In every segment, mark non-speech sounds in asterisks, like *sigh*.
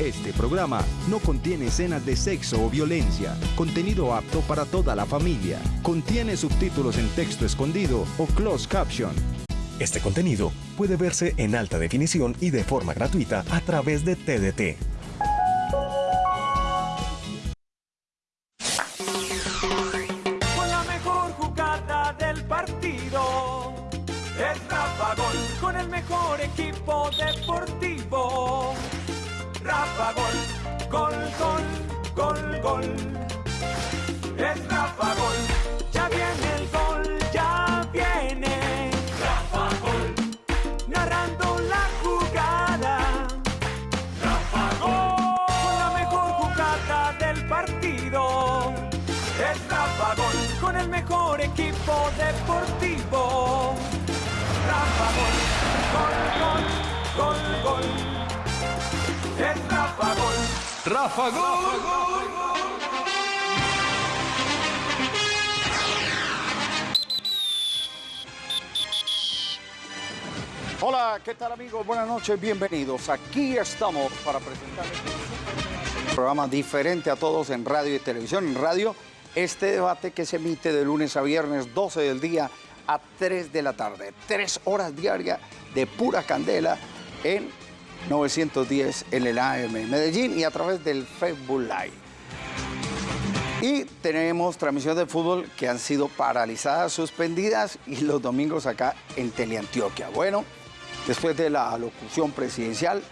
Este programa no contiene escenas de sexo o violencia, contenido apto para toda la familia. Contiene subtítulos en texto escondido o closed caption. Este contenido puede verse en alta definición y de forma gratuita a través de TDT. Noches, bienvenidos. Aquí estamos para presentarles un programa diferente a todos en radio y televisión. En radio, este debate que se emite de lunes a viernes, 12 del día a 3 de la tarde. Tres horas diarias de pura candela en 910 en el AM Medellín y a través del Facebook Live. Y tenemos transmisiones de fútbol que han sido paralizadas, suspendidas y los domingos acá en Teleantioquia. Bueno, después de la locución presidencial,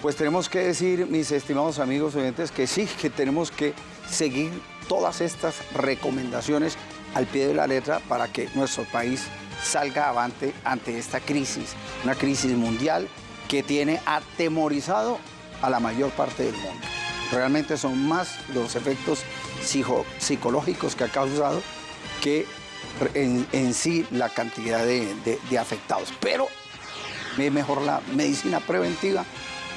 pues tenemos que decir, mis estimados amigos oyentes, que sí, que tenemos que seguir todas estas recomendaciones al pie de la letra para que nuestro país salga avante ante esta crisis, una crisis mundial que tiene atemorizado a la mayor parte del mundo. Realmente son más los efectos psico- psicológicos que ha causado que en, sí la cantidad de, de- afectados. Pero mejor la medicina preventiva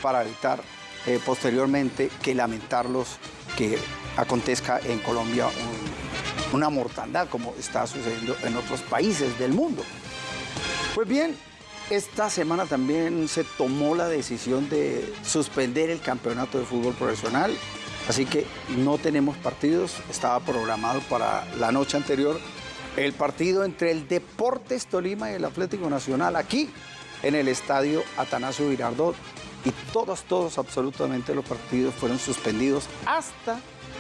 para evitar eh, posteriormente que lamentarlos que acontezca en Colombia un- una mortandad como está sucediendo en otros países del mundo. Pues bien, esta semana también se tomó la decisión de suspender el campeonato de fútbol profesional, así que no tenemos partidos, estaba programado para la noche anterior el partido entre el Deportes Tolima y el Atlético Nacional aquí en el estadio Atanasio Girardot y todos, todos, absolutamente los partidos fueron suspendidos hasta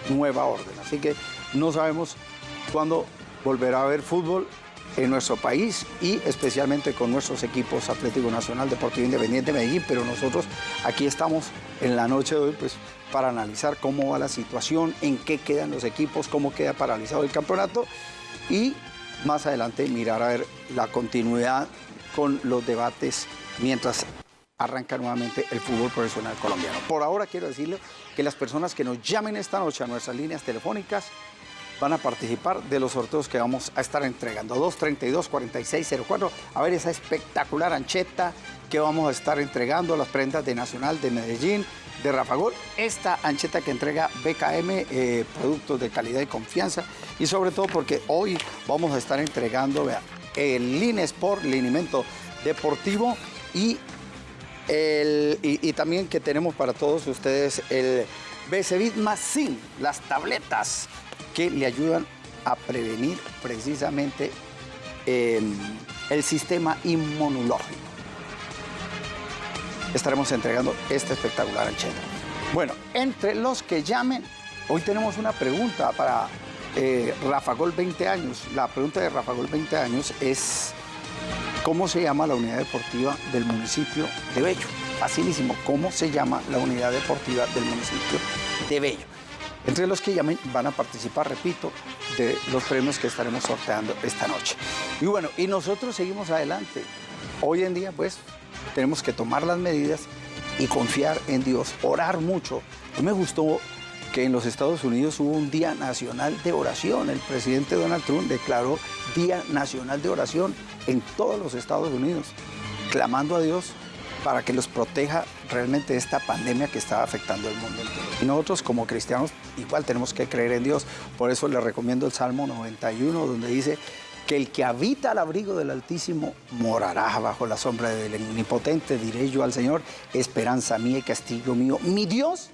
nueva orden, así que no sabemos cuándo volverá a haber fútbol en nuestro país y especialmente con nuestros equipos Atlético Nacional, Deportivo Independiente Medellín, pero nosotros aquí estamos en la noche de hoy pues para analizar cómo va la situación, en qué quedan los equipos, cómo queda paralizado el campeonato y más adelante mirar a ver la continuidad con los debates mientras arranca nuevamente el fútbol profesional colombiano. Por ahora quiero decirle que las personas que nos llamen esta noche a nuestras líneas telefónicas van a participar de los sorteos que vamos a estar entregando. 232-4604. A ver esa espectacular ancheta que vamos a estar entregando, las prendas de Nacional de Medellín, de Rafagol. Esta ancheta que entrega BKM, eh, productos de calidad y confianza. Y sobre todo porque hoy vamos a estar entregando vea, el Line Sport, linimento deportivo y el- y, también que tenemos para todos ustedes el BCBIT más SIN, las tabletas que le ayudan a prevenir precisamente eh, el sistema inmunológico. Estaremos entregando esta espectacular ancheta. Bueno, entre los que llamen, hoy tenemos una pregunta para eh, Rafa Gol 20 años. La pregunta de Rafa Gol 20 años es ¿Cómo se llama la unidad deportiva del municipio de Bello? Facilísimo. ¿Cómo se llama la unidad deportiva del municipio de Bello? Entre los que llamen van a participar, repito, de los premios que estaremos sorteando esta noche. Y bueno, y nosotros seguimos adelante. Hoy en día, pues, tenemos que tomar las medidas y confiar en Dios, orar mucho. Mí me gustó que en los Estados Unidos hubo un Día Nacional de Oración. El presidente Donald Trump declaró Día Nacional de Oración en todos los Estados Unidos, clamando a Dios para que los proteja realmente de esta pandemia que está afectando al mundo entero. Y nosotros como cristianos igual tenemos que creer en Dios. Por eso les recomiendo el Salmo 91, donde dice, que el que habita al abrigo del Altísimo morará bajo la sombra del Omnipotente, diré yo al Señor, esperanza mía y castillo mío, mi Dios,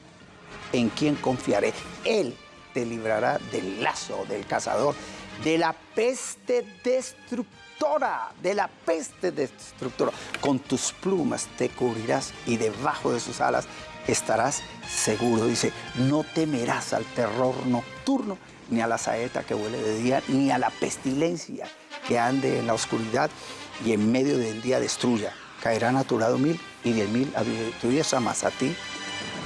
en quien confiaré. Él te librará del lazo del cazador, de la peste destructora, de la peste destructora. Con tus plumas te cubrirás y debajo de sus alas estarás seguro. Dice, no temerás al terror nocturno, ni a la saeta que huele de día, ni a la pestilencia que ande en la oscuridad y en medio del día destruya. Caerán a tu lado mil y diez mil a tu más a ti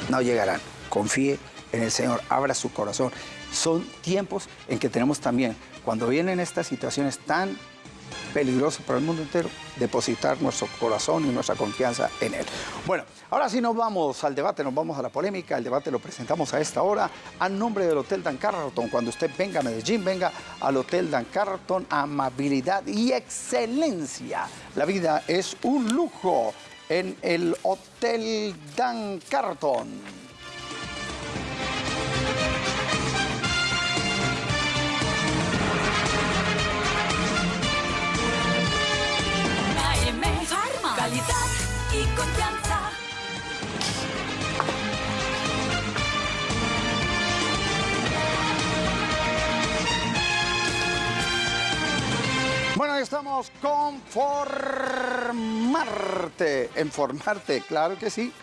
no llegarán. Confíe en el Señor, abra su corazón. Son tiempos en que tenemos también, cuando vienen estas situaciones tan peligrosas para el mundo entero, depositar nuestro corazón y nuestra confianza en Él. Bueno, ahora sí nos vamos al debate, nos vamos a la polémica. El debate lo presentamos a esta hora a nombre del Hotel Dan Carlton. Cuando usted venga a Medellín, venga al Hotel Dan Carlton, amabilidad y excelencia. La vida es un lujo en el Hotel Dan Carlton. Confianza. Bueno, estamos con Formarte. En Formarte, claro que sí.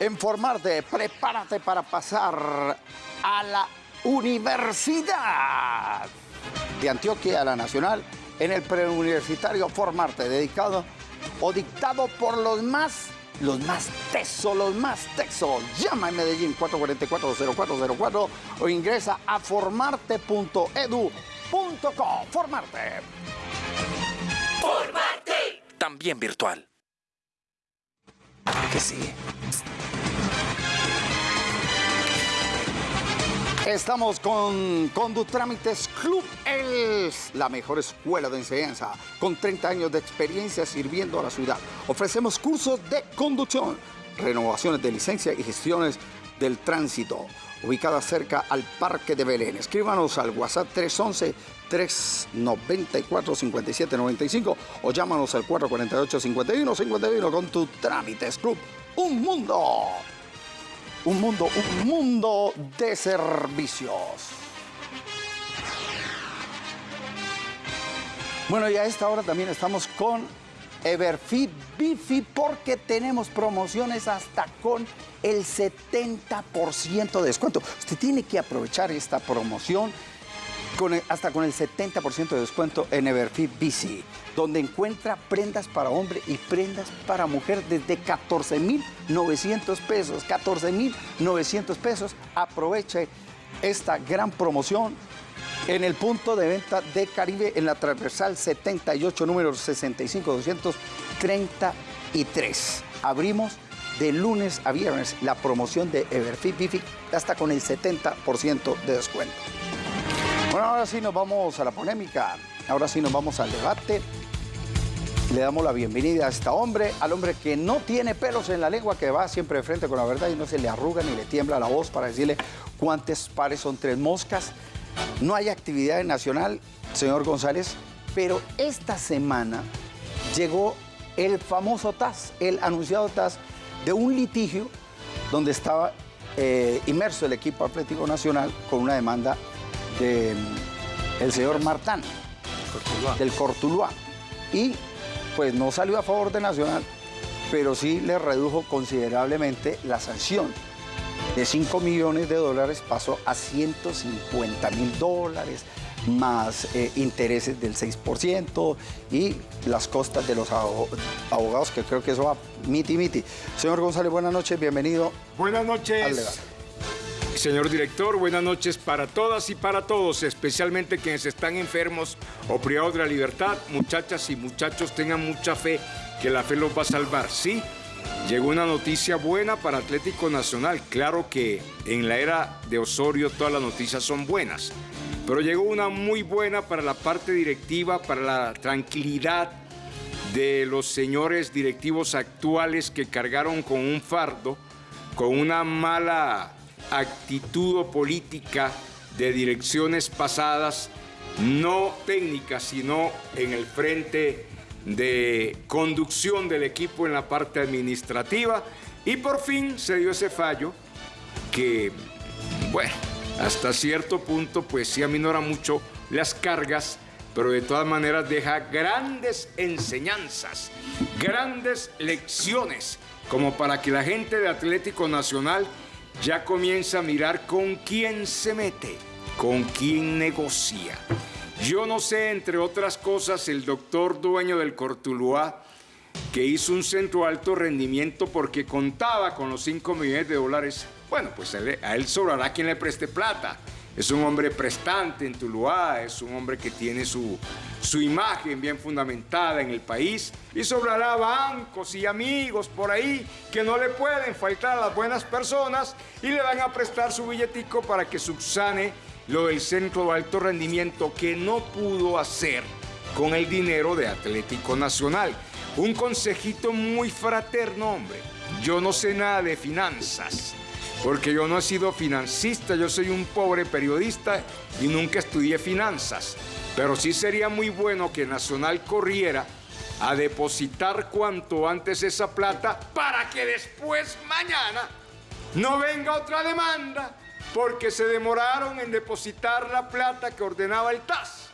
En Formarte, prepárate para pasar a la Universidad de Antioquia, a la Nacional, en el preuniversitario Formarte, dedicado o dictado por los más, los más tesos, los más texos. Llama en Medellín 444-0404 o ingresa a formarte.edu.com. Formarte. Formarte. También virtual. Que sí. Estamos con Condutrámites Club Els, la mejor escuela de enseñanza, con 30 años de experiencia sirviendo a la ciudad. Ofrecemos cursos de conducción, renovaciones de licencia y gestiones del tránsito, ubicada cerca al Parque de Belén. Escríbanos al WhatsApp 311 394 5795 o llámanos al 448 51 51 con tu Trámites Club. Un mundo un mundo, un mundo de servicios. Bueno, y a esta hora también estamos con Everfit Bifi porque tenemos promociones hasta con el 70% de descuento. Usted tiene que aprovechar esta promoción hasta con el 70% de descuento en Everfit Bici donde encuentra prendas para hombre y prendas para mujer desde 14.900 pesos. 14.900 pesos. Aproveche esta gran promoción en el punto de venta de Caribe en la transversal 78, número 65233. Abrimos de lunes a viernes la promoción de Everfit Bifi hasta con el 70% de descuento. Bueno, ahora sí nos vamos a la polémica, ahora sí nos vamos al debate. Le damos la bienvenida a este hombre, al hombre que no tiene pelos en la lengua, que va siempre de frente con la verdad y no se le arruga ni le tiembla la voz para decirle cuántos pares son tres moscas. No hay actividad nacional, señor González, pero esta semana llegó el famoso TAS, el anunciado TAS de un litigio donde estaba eh, inmerso el equipo Atlético Nacional con una demanda del el señor Martán, del Cortuluá. Y pues no salió a favor de Nacional, pero sí le redujo considerablemente la sanción. De 5 millones de dólares pasó a 150 mil dólares, más eh, intereses del 6% y las costas de los abogados, que creo que eso va miti miti. Señor González, buenas noches, bienvenido. Buenas noches. Señor director, buenas noches para todas y para todos, especialmente quienes están enfermos o privados de la libertad. Muchachas y muchachos, tengan mucha fe que la fe los va a salvar. Sí, llegó una noticia buena para Atlético Nacional. Claro que en la era de Osorio todas las noticias son buenas, pero llegó una muy buena para la parte directiva, para la tranquilidad de los señores directivos actuales que cargaron con un fardo, con una mala actitud política de direcciones pasadas no técnica, sino en el frente de conducción del equipo en la parte administrativa. Y por fin se dio ese fallo que, bueno, hasta cierto punto, pues sí aminora mucho las cargas, pero de todas maneras deja grandes enseñanzas, grandes lecciones, como para que la gente de Atlético Nacional ya comience a mirar con quién se mete, con quién negocia. Yo no sé, entre otras cosas, el doctor dueño del Cortuluá, que hizo un centro alto rendimiento porque contaba con los 5 millones de dólares, bueno, pues a él, a él sobrará quien le preste plata. Es un hombre prestante en Tuluá, es un hombre que tiene su, su imagen bien fundamentada en el país y sobrará bancos y amigos por ahí que no le pueden faltar a las buenas personas y le van a prestar su billetico para que subsane lo del centro de alto rendimiento que no pudo hacer con el dinero de Atlético Nacional. Un consejito muy fraterno, hombre. Yo no sé nada de finanzas, porque yo no he sido financista, yo soy un pobre periodista y nunca estudié finanzas. Pero sí sería muy bueno que Nacional corriera a depositar cuanto antes esa plata para que después mañana no venga otra demanda porque se demoraron en depositar la plata que ordenaba el TAS.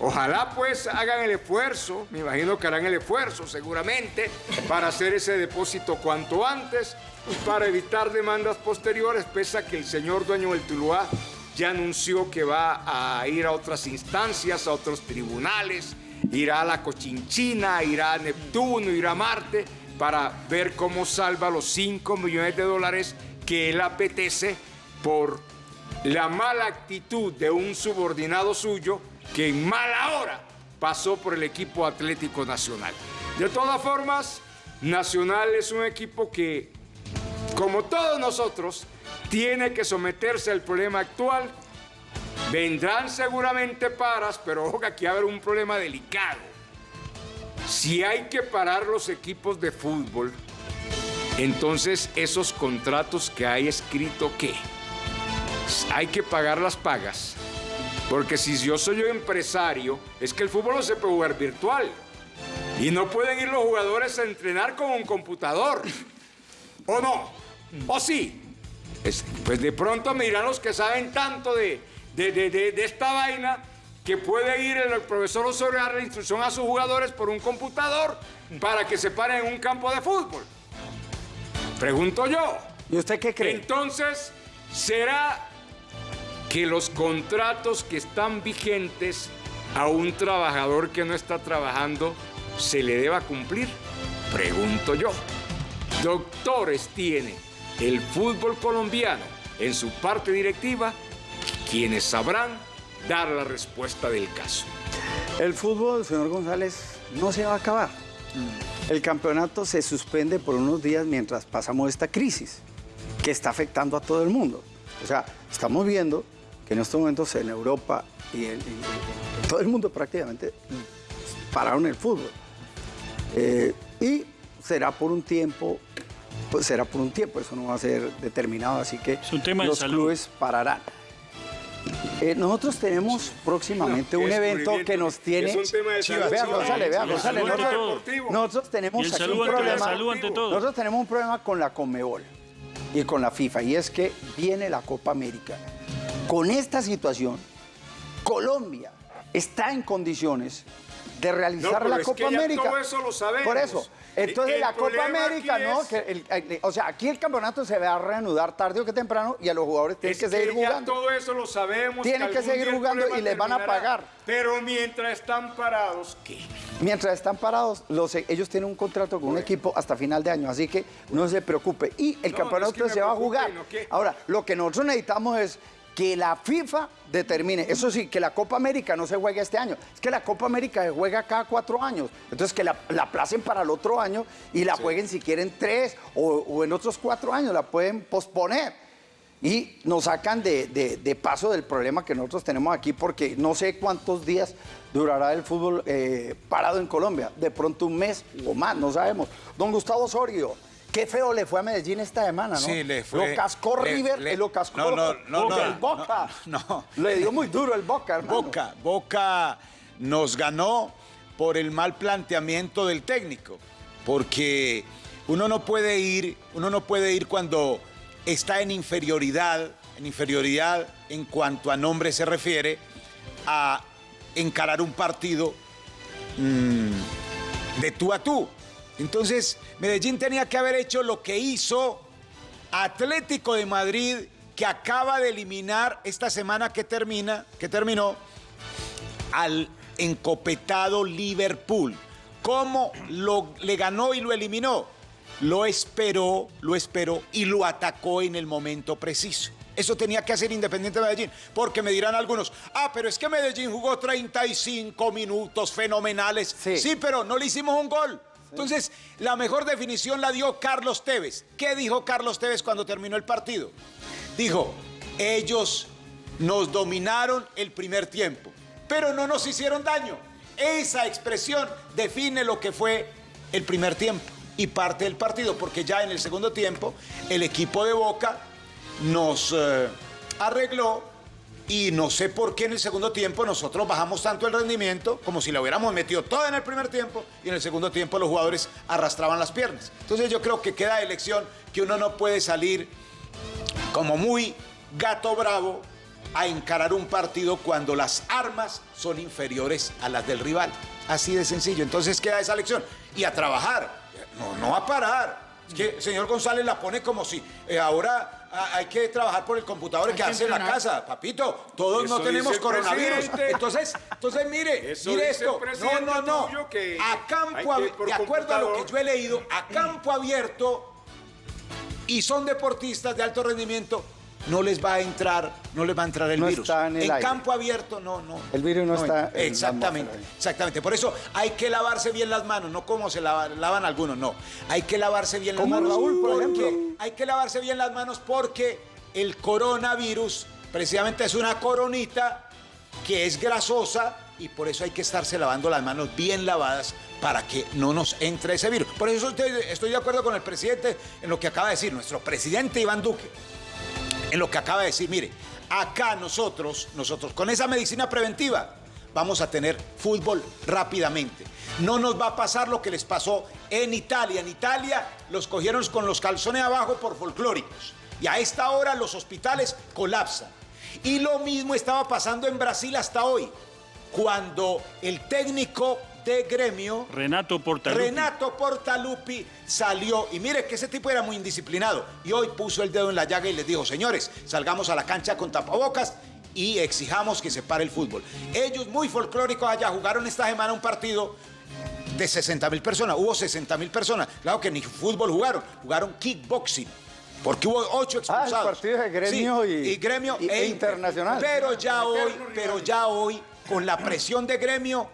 Ojalá pues hagan el esfuerzo, me imagino que harán el esfuerzo seguramente, para hacer ese depósito cuanto antes, para evitar demandas posteriores, pese a que el señor dueño del Tuluá ya anunció que va a ir a otras instancias, a otros tribunales, irá a la Cochinchina, irá a Neptuno, irá a Marte, para ver cómo salva los 5 millones de dólares que él apetece por la mala actitud de un subordinado suyo que en mala hora pasó por el equipo Atlético Nacional. De todas formas, Nacional es un equipo que, como todos nosotros, tiene que someterse al problema actual. Vendrán seguramente paras, pero ojo que aquí va a haber un problema delicado. Si hay que parar los equipos de fútbol, entonces esos contratos que hay escrito, ¿qué? Hay que pagar las pagas. Porque si yo soy un empresario, es que el fútbol no se puede jugar virtual. Y no pueden ir los jugadores a entrenar con un computador. ¿O no? ¿O sí? Es- pues de pronto me dirán los que saben tanto de, de- de- de- de esta vaina que puede ir el profesor Osorio a dar la instrucción a sus jugadores por un computador para que se paren en un campo de fútbol. Pregunto yo. ¿Y usted qué cree? Entonces, ¿será que los contratos que están vigentes a un trabajador que no está trabajando se le deba cumplir? Pregunto yo. Doctores tiene el fútbol colombiano en su parte directiva, quienes sabrán dar la respuesta del caso. El fútbol, señor González, no se va a acabar. El campeonato se suspende por unos días mientras pasamos esta crisis que está afectando a todo el mundo. O sea, estamos viendo que en estos momentos en Europa y en, en- en todo el mundo prácticamente pararon el fútbol. Eh, y será por un tiempo, pues será por un tiempo, eso no va a ser determinado, así que un tema de los salud. clubes pararán. Eh, nosotros tenemos próximamente No, un evento que nos tiene. Es un tema de salud. Vea, González, González. Nosotros, tenemos aquí un problema. salud ante todo. Nosotros tenemos un problema con la Conmebol y con la FIFA, y es que viene la Copa América. Con esta situación, Colombia está en condiciones de realizar No, la es Copa que ya América. todo eso lo sabemos. Por eso. Entonces El la Copa América, ¿no? es- Que el- el- o sea, aquí el campeonato se va a reanudar tarde o que temprano y a los jugadores tienen Es que seguir ya jugando. todo eso lo sabemos. Tienen que seguir jugando y les van a pagar. Pero mientras están parados, ¿qué? Mientras están parados, los, ellos tienen un contrato con un equipo hasta final de año, así que no se preocupe. Y el No, campeonato no es que me se va a jugar. que- Ahora, lo que nosotros necesitamos es que la FIFA determine, eso sí, que la Copa América no se juegue este año, es que la Copa América se juega cada cuatro años, entonces que la, la aplacen para el otro año y la jueguen si quieren tres o, o en otros cuatro años, la pueden posponer. Y nos sacan de, de- de paso del problema que nosotros tenemos aquí, porque no sé cuántos días durará el fútbol eh, parado en Colombia. De pronto un mes o más, no sabemos. Don Gustavo Osorio, Qué feo le fue a Medellín esta semana, ¿no? Sí, le fue- Lo cascó le- River le- y lo cascó No, no, no, no, el Boca. no, no. Le dio muy duro el Boca, hermano. Boca, Boca nos ganó por el mal planteamiento del técnico, porque uno no puede ir, uno no puede ir cuando está en inferioridad, en inferioridad en cuanto a nombre se refiere, a encarar un partido mm, de tú a tú. Entonces, Medellín tenía que haber hecho lo que hizo Atlético de Madrid, que acaba de eliminar esta semana que termina, que terminó, al encopetado Liverpool. ¿Cómo lo, le ganó y lo eliminó? Lo esperó, lo esperó y lo atacó en el momento preciso. Eso tenía que hacer Independiente Medellín, porque me dirán algunos, ah, pero es que Medellín jugó 35 minutos fenomenales. Sí. sí pero no le hicimos un gol. Entonces, la mejor definición la dio Carlos Tevez. ¿Qué dijo Carlos Tevez cuando terminó el partido? Dijo, ellos nos dominaron el primer tiempo, pero no nos hicieron daño. Esa expresión define lo que fue el primer tiempo y parte del partido, porque ya en el segundo tiempo el equipo de Boca nos eh, arregló y no sé por qué en el segundo tiempo nosotros bajamos tanto el rendimiento como si lo hubiéramos metido todo en el primer tiempo y en el segundo tiempo los jugadores arrastraban las piernas. Entonces yo creo que queda de lección que uno no puede salir como muy gato bravo a encarar un partido cuando las armas son inferiores a las del rival. Así de sencillo. Entonces queda esa lección. Y a trabajar, no, no a parar. Es que el señor González la pone como si eh, ahora ah, hay que trabajar por el computador y quedarse en la casa. Papito, todos Eso no tenemos coronavirus. Entonces, entonces mire, Eso mire esto. No, no, no. que A campo, que de acuerdo a lo que yo he leído, a campo abierto y son deportistas de alto rendimiento, no les va a entrar, no les va a entrar el No virus. está en el aire. campo abierto, no, no. El virus no está en Exactamente, atmósfera. exactamente. Por eso hay que lavarse bien las manos, no como se lava- lavan algunos, no. Hay que lavarse bien las Como manos. Raúl, por porque- ejemplo. Hay que lavarse bien las manos porque el coronavirus precisamente es una coronita que es grasosa y por eso hay que estarse lavando las manos bien lavadas para que no nos entre ese virus. Por eso estoy, estoy de acuerdo con el presidente en lo que acaba de decir, nuestro presidente Iván Duque, en lo que acaba de decir, mire, acá nosotros, nosotros con esa medicina preventiva vamos a tener fútbol rápidamente. No nos va a pasar lo que les pasó en Italia. En Italia los cogieron con los calzones abajo por folclóricos. Y a esta hora los hospitales colapsan. Y lo mismo estaba pasando en Brasil hasta hoy, cuando el técnico de gremio Renato Portaluppi. Renato Portaluppi salió y mire que ese tipo era muy indisciplinado y hoy puso el dedo en la llaga y les dijo, señores, salgamos a la cancha con tapabocas y exijamos que se pare el fútbol. Ellos muy folclóricos allá jugaron esta semana un partido de 60 mil personas, hubo 60 mil personas, claro que ni fútbol jugaron, jugaron kickboxing. Porque hubo ocho Ah, expulsados. partido de gremio y- gremio y- e internacional. Pero ya hoy, pero ya hoy, con la presión de gremio,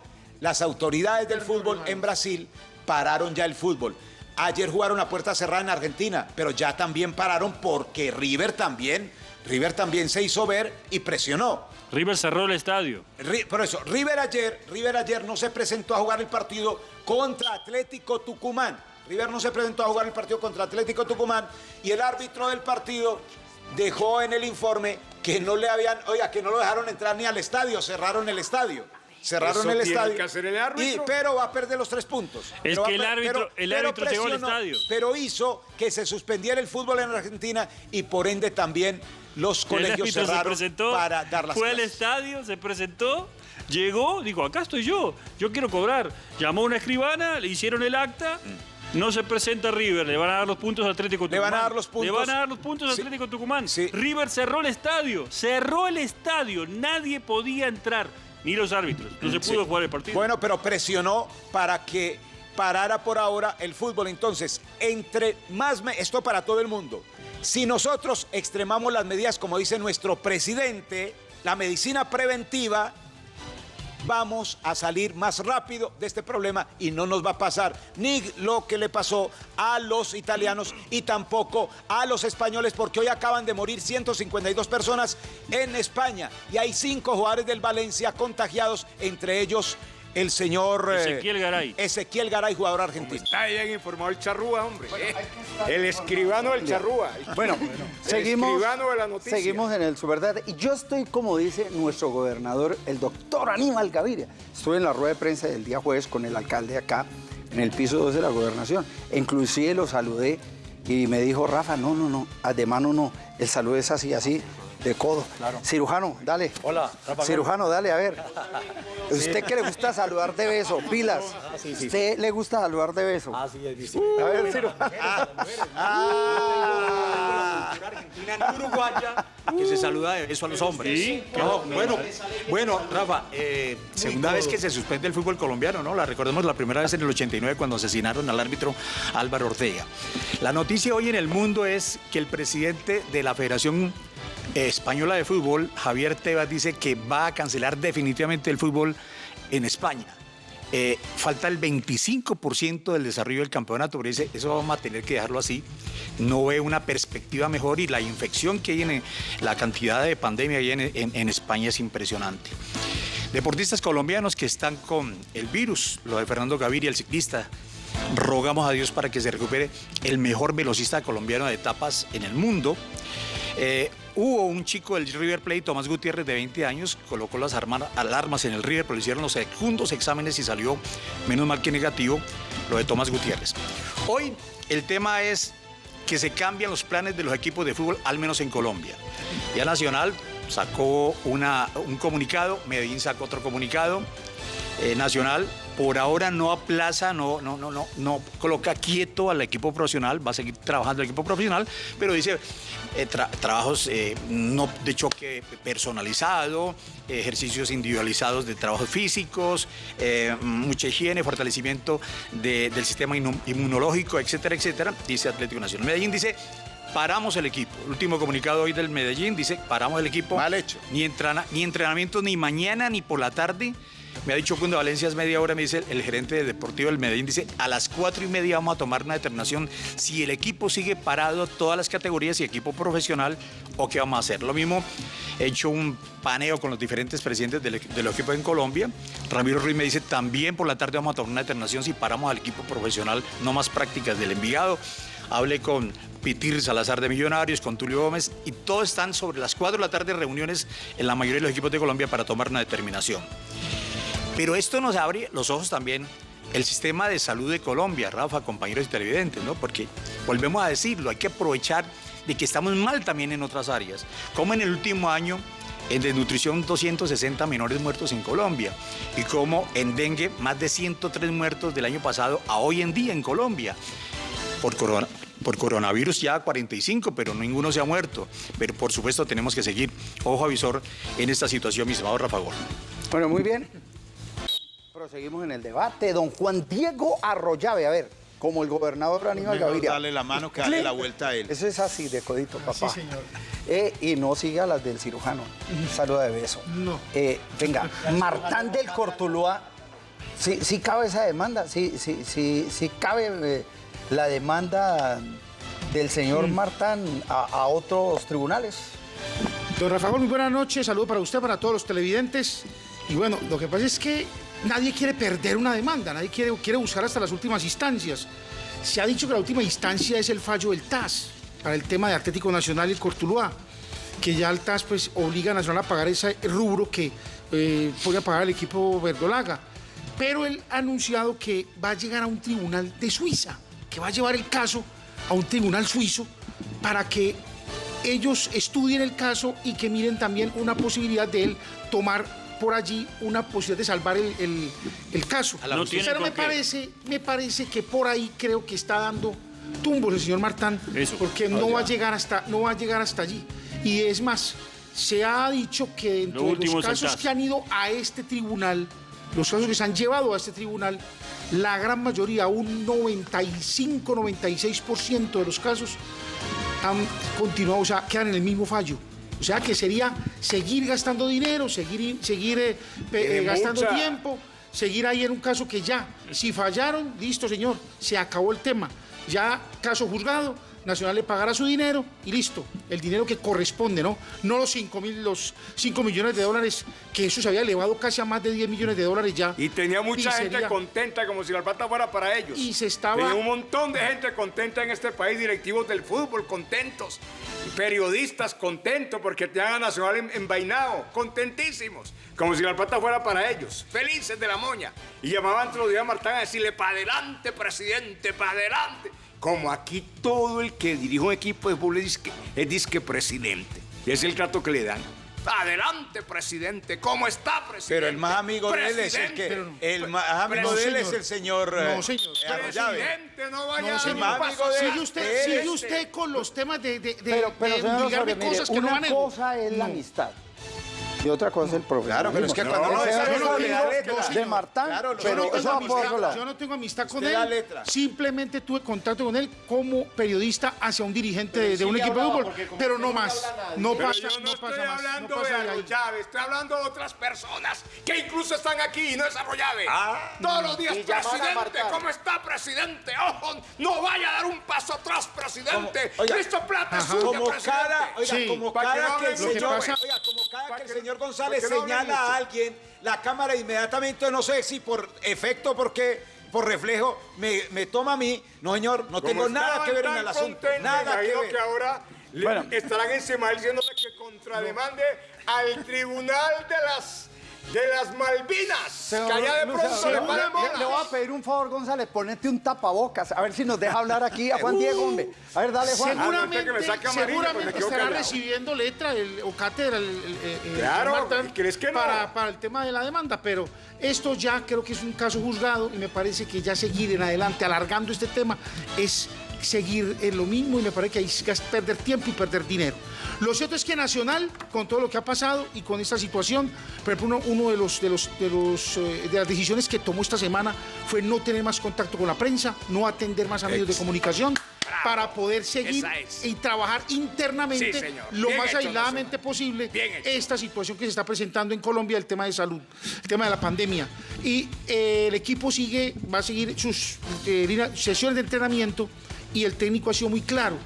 las autoridades del fútbol en Brasil pararon ya el fútbol. Ayer jugaron a puerta cerrada en Argentina, pero ya también pararon porque River también, River también se hizo ver y presionó. River cerró el estadio. Por eso, River ayer, River ayer no se presentó a jugar el partido contra Atlético Tucumán. River no se presentó a jugar el partido contra Atlético Tucumán y el árbitro del partido dejó en el informe que no le habían, oiga, que no lo dejaron entrar ni al estadio, cerraron el estadio. Cerraron Eso el estadio. que hacer el árbitro. Y- pero va a perder los tres puntos. Es Pero que el árbitro- el árbitro llegó al estadio. Pero hizo que se suspendiera el fútbol en Argentina y por ende también los colegios se cerraron presentó, para dar las fue al clases. estadio, se presentó, llegó, dijo, acá estoy yo, yo quiero cobrar. Llamó a una escribana, le hicieron el acta, no se presenta River, le van a dar los puntos a Atlético Le Tucumán. van a dar los puntos. Le van a dar los puntos a Sí. Atlético Tucumán. Sí. River cerró el estadio, cerró el estadio, nadie podía entrar, ni los árbitros, no se pudo Sí. jugar el partido. Bueno, pero presionó para que parara por ahora el fútbol. Entonces, entre más... me- esto para todo el mundo. Si nosotros extremamos las medidas, como dice nuestro presidente, la medicina preventiva, vamos a salir más rápido de este problema y no nos va a pasar ni lo que le pasó a los italianos y tampoco a los españoles porque hoy acaban de morir 152 personas en España. Y hay cinco jugadores del Valencia contagiados, entre ellos el señor eh, Ezequiel Garay. Ezequiel Garay, jugador argentino. Está bien informado el charrúa, hombre. el escribano del charrúa. Bueno, El seguimos, escribano de la noticia. seguimos en el Superdebate. Y yo estoy, como dice nuestro gobernador, el doctor Aníbal Gaviria. Estuve en la rueda de prensa del día jueves con el alcalde acá, en el piso 2 de la gobernación. E inclusive lo saludé y me dijo, Rafa, no, no, no, de mano no. El saludo es así, así, de codo. Cirujano, dale. Hola, Rafa. Cirujano, dale, a ver. *laughs* ¿Usted que le gusta saludar de beso? Pilas. ¿Usted le gusta saludar de beso? Ah, sí, es difícil. A ver, cirujano. Argentina en Uruguaya que se saluda de beso a los hombres. Sí, No, bueno, bueno, Rafa, eh, segunda vez que se suspende el fútbol colombiano, ¿no? La recordemos la primera vez en el 89 cuando asesinaron al árbitro Álvaro Ortega. La noticia hoy en el mundo es que el presidente de la Federación Española de Fútbol, Javier Tebas, dice que va a cancelar definitivamente el fútbol en España. Eh, falta el 25% del desarrollo del campeonato, pero eso vamos a tener que dejarlo así. No ve una perspectiva mejor y la infección que hay en la cantidad de pandemia que hay en España es impresionante. Deportistas colombianos que están con el virus, lo de Fernando Gaviria, el ciclista. Rogamos a Dios para que se recupere el mejor velocista colombiano de etapas en el mundo. Eh, hubo un chico del River Plate, Tomás Gutiérrez, de 20 años, colocó las arma- alarmas en el River, pero le hicieron los segundos exámenes y salió, menos mal que negativo, lo de Tomás Gutiérrez. Hoy el tema es que se cambian los planes de los equipos de fútbol, al menos en Colombia. Ya Nacional sacó una- un comunicado, Medellín sacó otro comunicado, eh, Nacional por ahora no aplaza, no, no, no, no, no coloca quieto al equipo profesional, va a seguir trabajando el equipo profesional, pero dice eh, tra- trabajos eh, no de choque personalizado, ejercicios individualizados de trabajos físicos, eh, mucha higiene, fortalecimiento de- del sistema inmu- inmunológico, etcétera, etcétera, dice Atlético Nacional. Medellín dice paramos el equipo. El último comunicado hoy del Medellín dice, paramos el equipo. Mal hecho. Ni, entrena- ni entrenamientos ni mañana ni por la tarde. Me ha dicho cuando Valencia es media hora, me dice el gerente de deportivo del Medellín, dice, a las cuatro y media vamos a tomar una determinación si el equipo sigue parado, todas las categorías y equipo profesional, o qué vamos a hacer. Lo mismo, he hecho un paneo con los diferentes presidentes del, equ- de los equipos en Colombia. Ramiro Ruiz me dice, también por la tarde vamos a tomar una determinación si paramos al equipo profesional, no más prácticas del Envigado. Hablé con Pitir Salazar de Millonarios, con Tulio Gómez, y todos están sobre las 4 de la tarde reuniones en la mayoría de los equipos de Colombia para tomar una determinación. Pero esto nos abre los ojos también el sistema de salud de Colombia, Rafa, compañeros y televidentes, ¿no? Porque volvemos a decirlo, hay que aprovechar de que estamos mal también en otras áreas. Como en el último año, en desnutrición 260 menores muertos en Colombia y como en dengue más de 103 muertos del año pasado a hoy en día en Colombia. Por, corona- por coronavirus ya 45, pero ninguno se ha muerto. Pero por supuesto tenemos que seguir ojo avisor en esta situación, mi estimado Rafa Gol. Bueno, muy bien. Proseguimos en el debate. Don Juan Diego Arroyave, a ver, como el gobernador Aníbal Gaviria. darle la mano que darle la vuelta a él. Eso es así, de codito, papá. Sí, señor. y no siga las del cirujano. Saluda de beso. No. venga, Martán del Cortuluá, sí, sí cabe esa demanda, sí, sí, sí, sí cabe eh, la demanda del señor Martán a, a otros tribunales. Don Rafael, muy buenas noches. Saludo para usted, para todos los televidentes. Y bueno, lo que pasa es que nadie quiere perder una demanda, nadie quiere, quiere buscar hasta las últimas instancias. Se ha dicho que la última instancia es el fallo del TAS para el tema de Atlético Nacional y el Cortuluá, que ya el TAS pues, obliga a Nacional a pagar ese rubro que eh, a pagar el equipo verdolaga. Pero él ha anunciado que va a llegar a un tribunal de Suiza, que va a llevar el caso a un tribunal suizo para que ellos estudien el caso y que miren también una posibilidad de él tomar por allí una posibilidad de salvar el, el- el caso. No Pero me parece, me parece que por ahí creo que está dando tumbos el señor Martán, Eso. porque no va a llegar hasta, no va a llegar hasta allí. Y es más, se ha dicho que dentro Lo de los casos que han ido a este tribunal, los casos que se han llevado a este tribunal, la gran mayoría, un 95-96% de los casos, han continuado, o sea, quedan en el mismo fallo. O sea, que sería seguir gastando dinero, seguir, seguir eh, pe- Eh, gastando mucha- tiempo, seguir ahí en un caso que ya, si fallaron, listo, señor, se acabó el tema. Ya caso juzgado, Nacional le pagará su dinero y listo, el dinero que corresponde, ¿no? No los 5, mil, los 5 millones de dólares, que eso se había elevado casi a más de 10 millones de dólares ya. Y tenía mucha gente contenta, como si la plata fuera para ellos. Y se estaba- Tenía un montón de gente contenta en este país, directivos del fútbol contentos, periodistas contentos porque tenían a Nacional en- envainado, contentísimos, como si la plata fuera para ellos, felices de la moña. Y llamaban todos los días a Martán a decirle, para adelante, presidente, para adelante. Como aquí todo el que dirige un equipo de fútbol es disque, es disque presidente. Es el trato que le dan. Adelante, presidente. ¿Cómo está, presidente? Pero el más amigo de él es el que. Presidente. El más amigo No, de él es señor. el señor. No, señor. eh. Presidente, no vaya No, a señor. paso amigo de-. Sigue usted, Él sigue es- usted con los temas de, de, de, Pero, pero de señor obligarme mire, cosas que no una manejo. cosa es la No. amistad y otra cosa es el profesionalismo. Claro, pero es que cuando no, es no de Martán, Claro, Yo no, tengo amistad, lado. yo no tengo amistad con él. Simplemente tuve contacto con él como periodista hacia un dirigente de, de un equipo de fútbol, pero no más. No pasa, yo no, no estoy pasa más. hablando No pasa de. Arroyave, estoy hablando de otras personas que incluso están aquí y no es Arroyave. Todos los días, presidente. ¿cómo está, presidente? Ojo, no vaya a dar un paso atrás, presidente. Cristo Plata es suya, Como presidente. oiga, como que el señor, oiga, como cada Pa' que el que- señor González no señala a alguien, la cámara inmediatamente, no sé si por efecto, porque por reflejo, me, me toma a mí. No, señor, no Como tengo nada que ver en el asunto. Nada que ver. que ahora le Bueno. estarán encima diciéndole que contrademande al tribunal de las de las Malvinas. Señor que allá de pronto le le- paren le, le voy a pedir un favor, González, ponete un tapabocas, a ver si nos deja hablar aquí a Juan Diego, hombre. A ver, dale, Juan. Seguramente, que me saque amarillo, pues me seguramente estará callado. recibiendo letra el- o cátedra el, el- el- el Claro, Martán ¿crees que no? para, para el tema de la demanda, pero esto ya creo que es un caso juzgado y me parece que ya seguir en adelante alargando este tema es seguir en lo mismo y me parece que hay que perder tiempo y perder dinero. Lo cierto es que Nacional, con todo lo que ha pasado y con esta situación, por ejemplo, uno, uno de, los, de, los, de, los, eh, de las decisiones que tomó esta semana fue no tener más contacto con la prensa, no atender más a medios de comunicación, para poder seguir es. y trabajar internamente Sí, lo Bien más hecho, aisladamente Nacional. posible esta situación que se está presentando en Colombia, el tema de salud, el tema de la pandemia. Y eh, el equipo sigue, va a seguir sus eh, sesiones de entrenamiento y el técnico ha sido muy claro.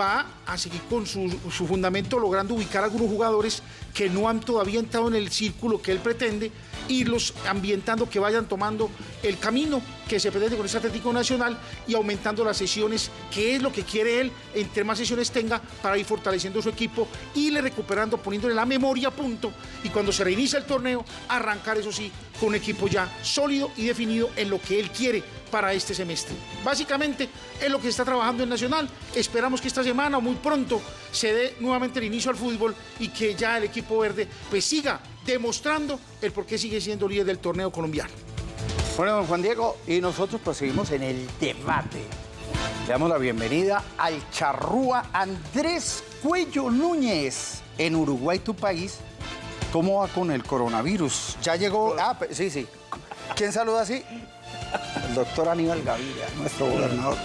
Va a seguir con su, su fundamento logrando ubicar a algunos jugadores que no han todavía entrado en el círculo que él pretende, irlos ambientando, que vayan tomando el camino que se pretende con este Atlético Nacional y aumentando las sesiones, que es lo que quiere él, entre más sesiones tenga para ir fortaleciendo su equipo, irle recuperando, poniéndole la memoria a punto y cuando se reinicia el torneo, arrancar eso sí, con un equipo ya sólido y definido en lo que él quiere para este semestre. Básicamente es lo que se está trabajando en Nacional. Esperamos que esta semana o muy pronto se dé nuevamente el inicio al fútbol y que ya el equipo verde pues siga demostrando el por qué sigue siendo líder del torneo colombiano. Bueno, don Juan Diego, y nosotros proseguimos en el debate. Le damos la bienvenida al charrúa Andrés Cuello Núñez. En Uruguay, tu país, ¿cómo va con el coronavirus? Ya llegó. Ah, sí, sí. ¿Quién saluda así? El doctor Aníbal Gaviria, nuestro gobernador.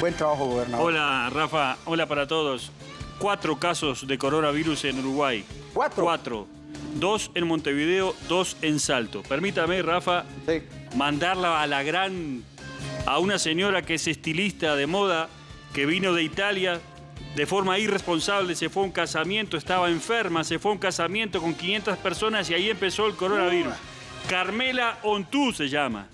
Buen trabajo, gobernador. Hola, Rafa. Hola para todos. Cuatro casos de coronavirus en Uruguay. ¿Cuatro? Cuatro. Dos en Montevideo, dos en Salto. Permítame, Rafa, Sí. mandarla a la gran... a una señora que es estilista de moda, que vino de Italia, de forma irresponsable, se fue a un casamiento, estaba enferma, se fue a un casamiento con 500 personas y ahí empezó el coronavirus. Carmela Ontú se llama.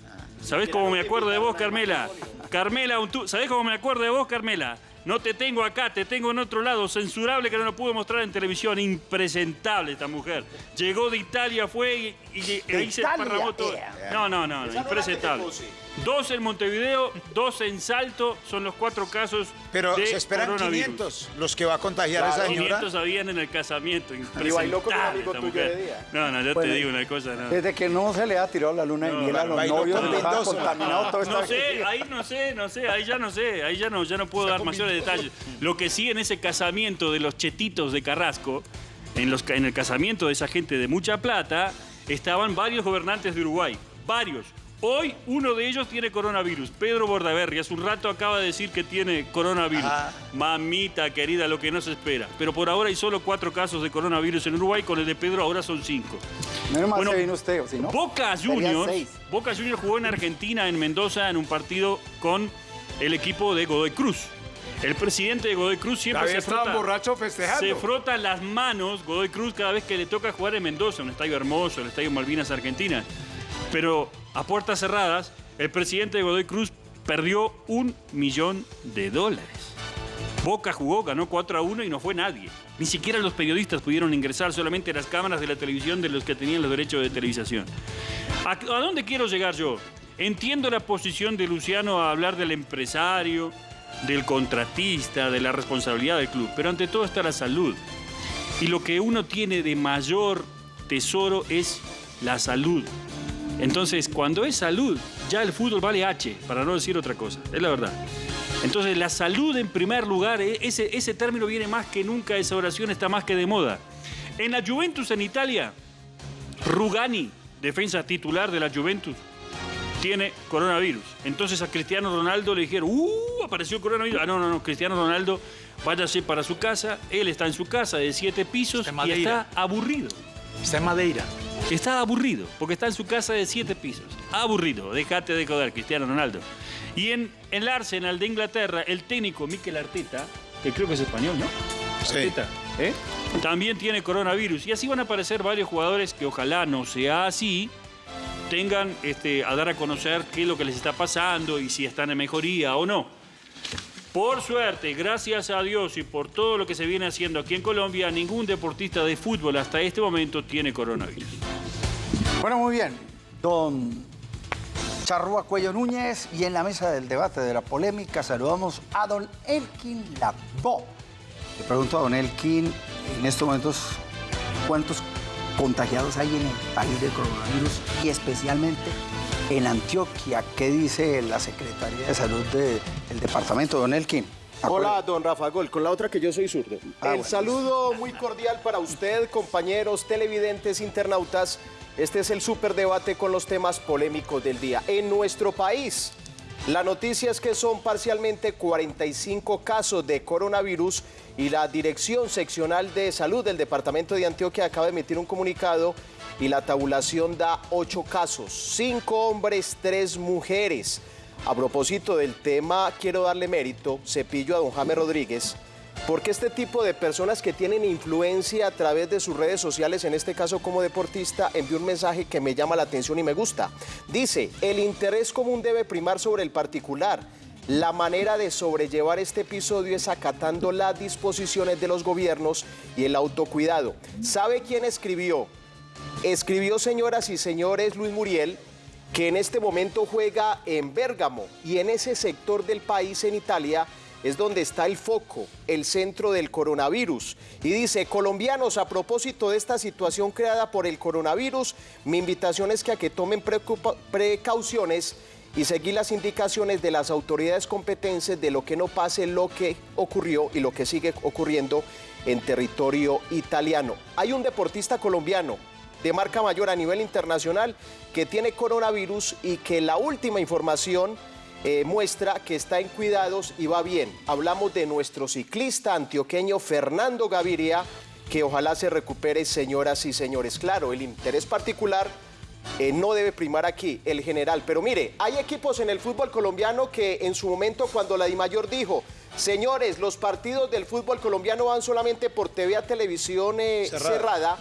¿Sabés cómo me acuerdo de vos, Carmela? Carmela ¿sabés cómo me acuerdo de vos, Carmela? No te tengo acá, te tengo en otro lado, censurable que no lo pude mostrar en televisión, impresentable esta mujer. Llegó de Italia, fue y, y ahí se Italia, esparramó todo. No, no, no, no, impresentable. Dos en Montevideo, dos en Salto, son los cuatro casos Pero de se esperan coronavirus. 500 los que va a contagiar esa señora. 500 habían en el casamiento, impresentable bailó con un amigo tuyo de día. No, no, yo Bueno, te digo una cosa, no. Desde que no se le ha tirado la luna de No, miel a los novios, con les ha Mendoza. contaminado todo esto. No sé, ahí no sé, no sé, ahí ya no sé, ahí ya no, ya no puedo dar mayores detalles. Lo que sí en ese casamiento de los chetitos de Carrasco, en, los, ca- en el casamiento de esa gente de mucha plata, estaban varios gobernantes de Uruguay, varios. Hoy uno de ellos tiene coronavirus, Pedro Bordaberry. Hace un rato acaba de decir que tiene coronavirus. Mamita querida, lo que no se espera. Pero por ahora hay solo cuatro casos de coronavirus en Uruguay, con el de Pedro ahora son cinco. Menos mal Bueno, se vino usted, ¿o si no? Boca Juniors. Boca Juniors jugó en Argentina, en Mendoza, en un partido con el equipo de Godoy Cruz. El presidente de Godoy Cruz siempre se frota, estaban borrachos festejando. se frota las manos Godoy Cruz cada vez que le toca jugar en Mendoza, un estadio hermoso, el estadio Malvinas Argentina. Pero a puertas cerradas, el presidente de Godoy Cruz perdió un millón de dólares. Boca jugó, ganó 4 a 1 y no fue nadie. Ni siquiera los periodistas pudieron ingresar, solamente las cámaras de la televisión de los que tenían los derechos de televisación. ¿A, a dónde quiero llegar yo? Entiendo la posición de Luciano a hablar del empresario, del contratista, de la responsabilidad del club, pero ante todo está la salud. Y lo que uno tiene de mayor tesoro es la salud. Entonces, cuando es salud, ya el fútbol vale H, para no decir otra cosa, es la verdad. Entonces, la salud en primer lugar, e- ese, ese término viene más que nunca, esa oración está más que de moda. En la Juventus en Italia, Rugani, defensa titular de la Juventus, tiene coronavirus. Entonces a Cristiano Ronaldo le dijeron, ¡uh! Apareció coronavirus. Ah, no, no, no, Cristiano Ronaldo, váyase para su casa. Él está en su casa de siete pisos y está aburrido. Está en Madeira. Está aburrido, porque está en su casa de siete pisos. Aburrido, déjate de joder, Cristiano Ronaldo. Y en el Arsenal de Inglaterra, el técnico Mikel Arteta, que creo que es español, ¿no? Sí. Arteta, ¿eh? También tiene coronavirus. Y así van a aparecer varios jugadores que ojalá no sea así, tengan este, a dar a conocer qué es lo que les está pasando y si están en mejoría o no. Por suerte, gracias a Dios y por todo lo que se viene haciendo aquí en Colombia, ningún deportista de fútbol hasta este momento tiene coronavirus. Bueno, muy bien. Don Charrúa Cuello Núñez y en la mesa del debate de la polémica saludamos a don Elkin Labó. Le pregunto a don Elkin, en estos momentos, ¿cuántos contagiados hay en el país de coronavirus y especialmente en Antioquia? ¿Qué dice la Secretaría de Salud de- del departamento, don Elkin? Hola, don Rafa Gol, con la otra que yo soy zurdo. Ah, El bueno. saludo muy cordial para usted, compañeros, televidentes, internautas. Este es el superdebate con los temas polémicos del día. En nuestro país, la noticia es que son parcialmente 45 casos de coronavirus y la Dirección Seccional de Salud del Departamento de Antioquia acaba de emitir un comunicado y la tabulación da 8 casos, 5 hombres, 3 mujeres. A propósito del tema, quiero darle mérito, cepillo a don Jaime Rodríguez, porque este tipo de personas que tienen influencia a través de sus redes sociales, en este caso como deportista, envió un mensaje que me llama la atención y me gusta. Dice, el interés común debe primar sobre el particular. La manera de sobrellevar este episodio es acatando las disposiciones de los gobiernos y el autocuidado. ¿Sabe quién escribió? Escribió, señoras y señores, Luis Muriel, que en este momento juega en Bérgamo y en ese sector del país, en Italia, es donde está el foco, el centro del coronavirus. Y dice, colombianos, a propósito de esta situación creada por el coronavirus, mi invitación es que a que tomen precauciones y seguir las indicaciones de las autoridades competentes de lo que no pase lo que ocurrió y lo que sigue ocurriendo en territorio italiano. Hay un deportista colombiano de marca mayor a nivel internacional que tiene coronavirus y que la última información eh, muestra que está en cuidados y va bien. Hablamos de nuestro ciclista antioqueño Fernando Gaviria, que ojalá se recupere, señoras y señores. Claro, el interés particular eh, no debe primar aquí, el general. Pero mire, hay equipos en el fútbol colombiano que en su momento cuando la Dimayor dijo, señores, los partidos del fútbol colombiano van solamente por TV a televisión eh, Cerrada. cerrada,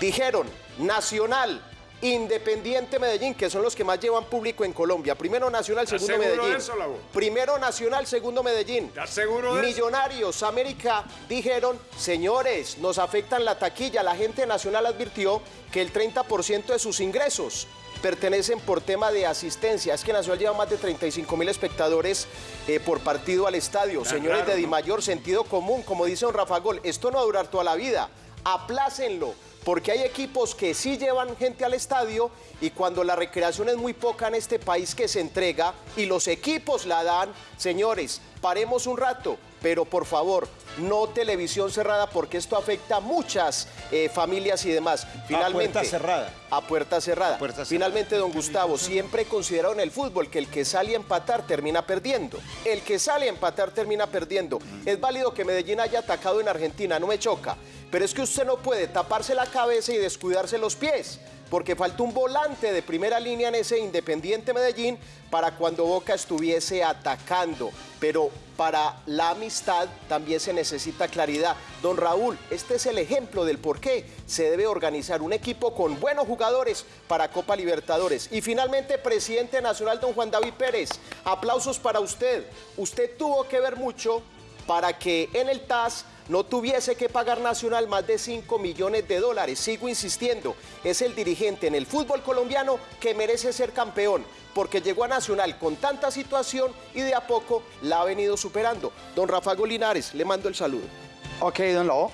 dijeron Nacional, Independiente Medellín, que son los que más llevan público en Colombia. Primero Nacional, ¿Estás segundo Medellín. eso? Primero Nacional, segundo Medellín. ¿Estás seguro eso? Millonarios, América, dijeron, señores, nos afectan la taquilla. La gente nacional advirtió que el 30% de sus ingresos pertenecen por tema de asistencia. Es que Nacional lleva más de 35 mil espectadores eh, por partido al estadio. Señores raro, de. Di Mayor, sentido común, como dice don Rafa Gol, esto no va a durar toda la vida. Aplácenlo, porque hay equipos que sí llevan gente al estadio y cuando la recreación es muy poca en este país que se entrega y los equipos la dan, señores, paremos un rato, pero por favor, no televisión cerrada porque esto afecta a muchas eh, familias y demás. Finalmente, puerta cerrada. A puerta cerrada. puerta cerrada. Finalmente, don Gustavo, siempre he considerado en el fútbol que el que sale a empatar termina perdiendo. El que sale a empatar termina perdiendo. Es válido que Medellín haya atacado en Argentina, no me choca. Pero es que usted no puede taparse la cabeza y descuidarse los pies. Porque falta un volante de primera línea en ese Independiente Medellín para cuando Boca estuviese atacando. Pero para la amistad también se necesita claridad. Don Raúl, este es el ejemplo del por qué se debe organizar un equipo con buenos jugadores para Copa Libertadores. Y finalmente, presidente nacional, don Juan David Pérez, aplausos para usted. Usted tuvo que ver mucho para que en el TAS no tuviese que pagar Nacional más de 5 millones de dólares. Sigo insistiendo, es el dirigente en el fútbol colombiano que merece ser campeón, porque llegó a Nacional con tanta situación y de a poco la ha venido superando. Don Rafa Golinares, le mando el saludo. Ok, don Lobo.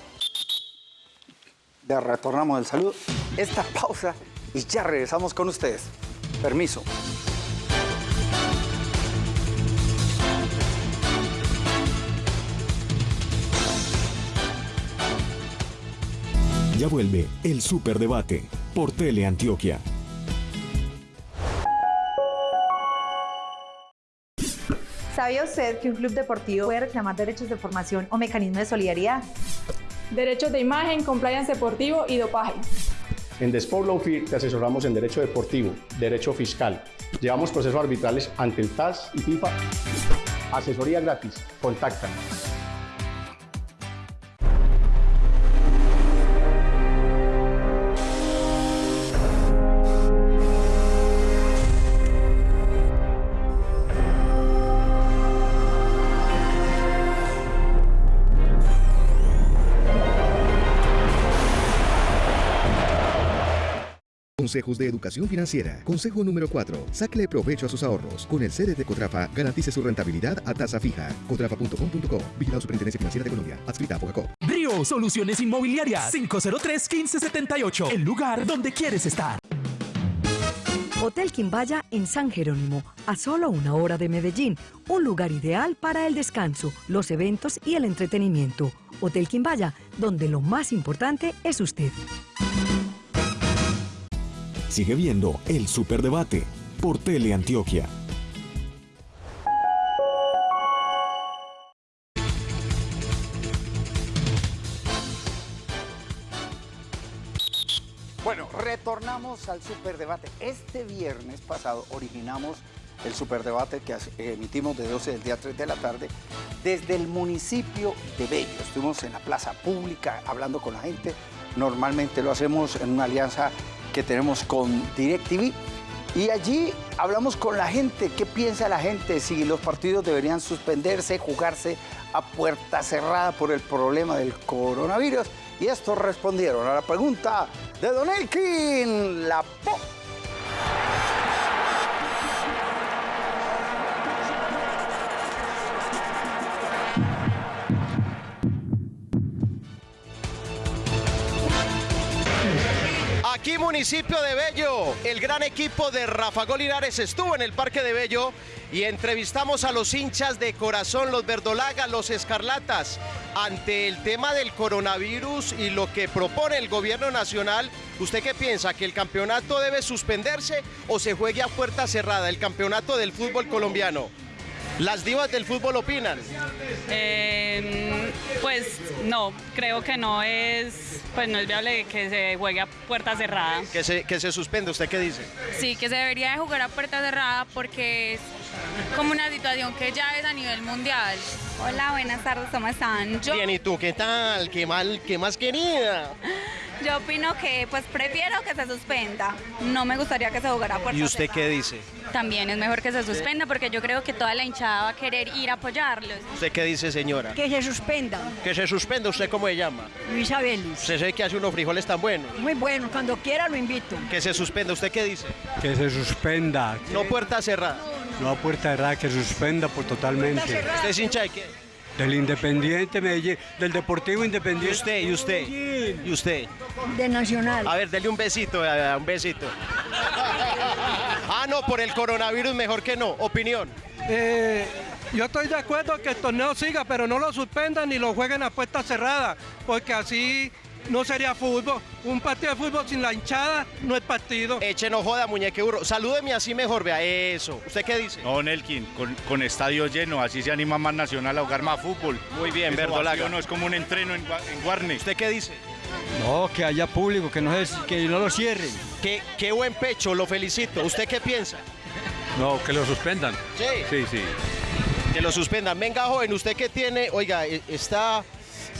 Ya retornamos el saludo. Esta pausa y ya regresamos con ustedes. Permiso. Ya vuelve el Superdebate por Teleantioquia. ¿Sabía usted que un club deportivo puede reclamar derechos de formación o mecanismos de solidaridad? Derechos de imagen, compliance deportivo y dopaje. En Desport Law Firm te asesoramos en derecho deportivo, derecho fiscal. Llevamos procesos arbitrales ante el TAS y FIFA. Asesoría gratis. Contáctanos. Consejos de Educación Financiera. Consejo número 4. Sáquele provecho a sus ahorros. Con el CDT Cotrafa, garantice su rentabilidad a tasa fija. Cotrafa.com.co. Vigilado Superintendencia Financiera de Colombia. Adscrita a Fogacop. Brio Soluciones Inmobiliarias 503-1578. El lugar donde quieres estar. Hotel Quimbaya en San Jerónimo, a solo una hora de Medellín, un lugar ideal para el descanso, los eventos y el entretenimiento. Hotel Quimbaya, donde lo más importante es usted. Sigue viendo el Superdebate por Teleantioquia. Bueno, retornamos al superdebate. Este viernes pasado originamos el superdebate que emitimos de 12 del día a 3 de la tarde desde el municipio de Bello. Estuvimos en la plaza pública hablando con la gente. Normalmente lo hacemos en una alianza que tenemos con DirecTV. Y allí hablamos con la gente, qué piensa la gente, si los partidos deberían suspenderse, jugarse a puerta cerrada por el problema del coronavirus. Y estos respondieron a la pregunta de Don Elkin La Po. Aquí municipio de Bello, el gran equipo de Rafa Golinares estuvo en el Parque de Bello y entrevistamos a los hinchas de corazón, los verdolagas, los escarlatas, ante el tema del coronavirus y lo que propone el gobierno nacional. ¿Usted qué piensa? ¿Que el campeonato debe suspenderse o se juegue a puerta cerrada el campeonato del fútbol colombiano? Las divas del fútbol opinan. Eh, pues no, creo que no es, pues no es viable que se juegue a puerta cerrada. Que se, que se suspende, ¿usted qué dice? Sí, que se debería de jugar a puerta cerrada porque es como una situación que ya es a nivel mundial. Hola, buenas tardes, ¿cómo están? Yo, Bien, ¿y tú qué tal? ¿Qué, mal, qué más querida? Yo opino que pues prefiero que se suspenda. No me gustaría que se jugara puerta ¿Y usted qué dice? También es mejor que se suspenda porque yo creo que toda la hinchada va a querer ir a apoyarlos. ¿Usted qué dice, señora? Que se suspenda. Que se suspenda, ¿usted cómo se llama? Luisa Vélez. ¿Usted sabe que hace unos frijoles tan buenos? Muy bueno, cuando quiera lo invito. Que se suspenda, ¿usted qué dice? Que se suspenda. No puerta cerrada. No puerta cerrada, que suspenda por totalmente. ¿Usted es hincha de qué? Del Independiente Medellín, del Deportivo Independiente. ¿Y usted? ¿Y usted? ¿Y usted? De Nacional. A ver, dele un besito, eh, un besito. *laughs* Ah, no, por el coronavirus mejor que no. Opinión. Eh, yo estoy de acuerdo que el torneo siga, pero no lo suspendan ni lo jueguen a puerta cerrada, porque así no sería fútbol. Un partido de fútbol sin la hinchada no es partido. Eche no joda, muñeque burro. Salúdeme así mejor, vea eso. ¿Usted qué dice? No, Nelkin, con, con estadio lleno, así se anima más Nacional a jugar más fútbol. Muy bien, verdolaga. No es como un entreno en, en Guarne. ¿Usted qué dice? No, que haya público, que no, se- que no lo cierren. Qué, qué buen pecho, lo felicito. ¿Usted qué piensa? No, que lo suspendan. Sí. Sí, sí. Que lo suspendan. Venga, joven, ¿usted qué tiene? Oiga, e- está...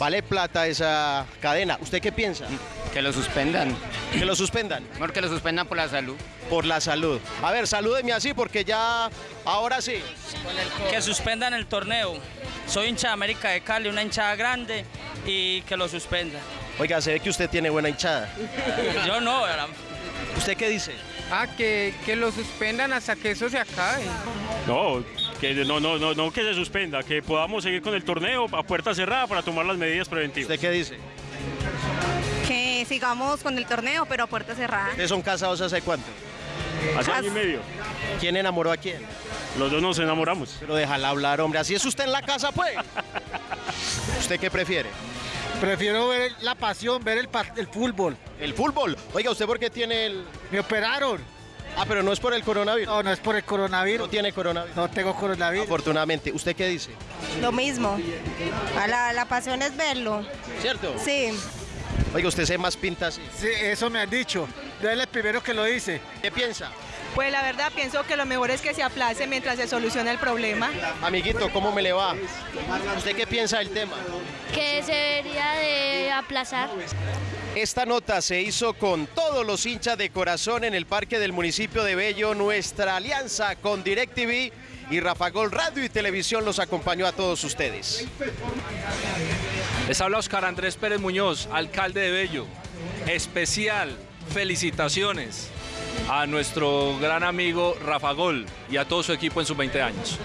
Vale plata esa cadena. ¿Usted qué piensa? Que lo suspendan. Que lo suspendan. Mejor que lo suspendan por la salud. Por la salud. A ver, salúdeme así porque ya... Ahora sí. Que suspendan el torneo. Soy hincha de América de Cali, una hinchada grande, y que lo suspendan. Oiga, se ve que usted tiene buena hinchada. Yo no, ¿verdad? ¿Usted qué dice? Ah, que, que lo suspendan hasta que eso se acabe. No, que no, no, no, no que se suspenda, que podamos seguir con el torneo a puerta cerrada para tomar las medidas preventivas. ¿Usted qué dice? Que sigamos con el torneo, pero a puerta cerrada. ¿Ustedes son casados hace cuánto? Hace año y medio. ¿Quién enamoró a quién? Los dos nos enamoramos. Pero déjala hablar, hombre. Así es usted en la casa, pues. *laughs* ¿Usted qué prefiere? Prefiero ver la pasión, ver el, el fútbol. ¿El fútbol? Oiga, ¿usted por qué tiene el...? Me operaron. Ah, pero no es por el coronavirus. No, no es por el coronavirus. ¿No tiene coronavirus? No tengo coronavirus. Afortunadamente. ¿Usted qué dice? Lo mismo. A la, la pasión es verlo. ¿Cierto? Sí. Oiga, usted se más pinta así. Sí, eso me han dicho. Yo es el primero que lo dice. ¿Qué piensa? Pues la verdad pienso que lo mejor es que se aplace mientras se soluciona el problema. Amiguito, ¿cómo me le va? ¿Usted qué piensa del tema? Que se debería de aplazar. Esta nota se hizo con todos los hinchas de corazón en el parque del municipio de Bello. Nuestra alianza con DirecTV y Rafa Gol Radio y Televisión los acompañó a todos ustedes. Les habla Oscar Andrés Pérez Muñoz, alcalde de Bello. Especial felicitaciones a nuestro gran amigo Rafa Gol y a todo su equipo en sus 20 años.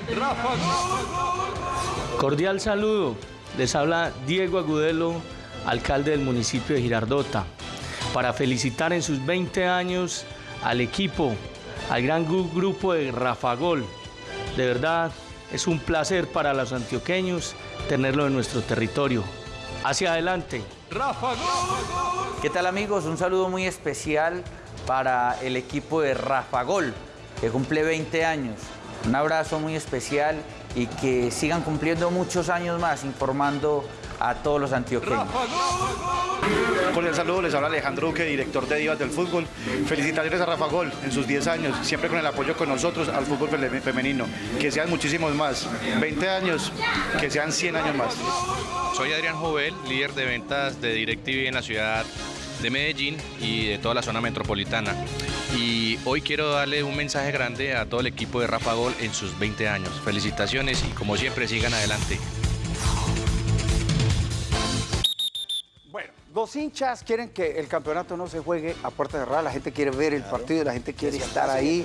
Cordial saludo. Les habla Diego Agudelo, alcalde del municipio de Girardota, para felicitar en sus 20 años al equipo, al gran gru- grupo de Rafa Gol. De verdad, es un placer para los antioqueños tenerlo en nuestro territorio. Hacia adelante. ¿Qué tal amigos? Un saludo muy especial para el equipo de Rafa Gol, que cumple 20 años. Un abrazo muy especial y que sigan cumpliendo muchos años más informando a todos los antioqueños. Con el saludo les habla Alejandro Duque, director de Divas del Fútbol. Felicitaciones a Rafa Gol en sus 10 años, siempre con el apoyo con nosotros al fútbol femenino. Que sean muchísimos más. 20 años, que sean 100 años más. Soy Adrián Jovel, líder de ventas de DirecTV en la ciudad de Medellín y de toda la zona metropolitana. Y hoy quiero darle un mensaje grande a todo el equipo de Rafa Gol en sus 20 años. Felicitaciones y como siempre sigan adelante. Los hinchas quieren que el campeonato no se juegue a puerta cerrada, la gente quiere ver el partido, la gente quiere estar ahí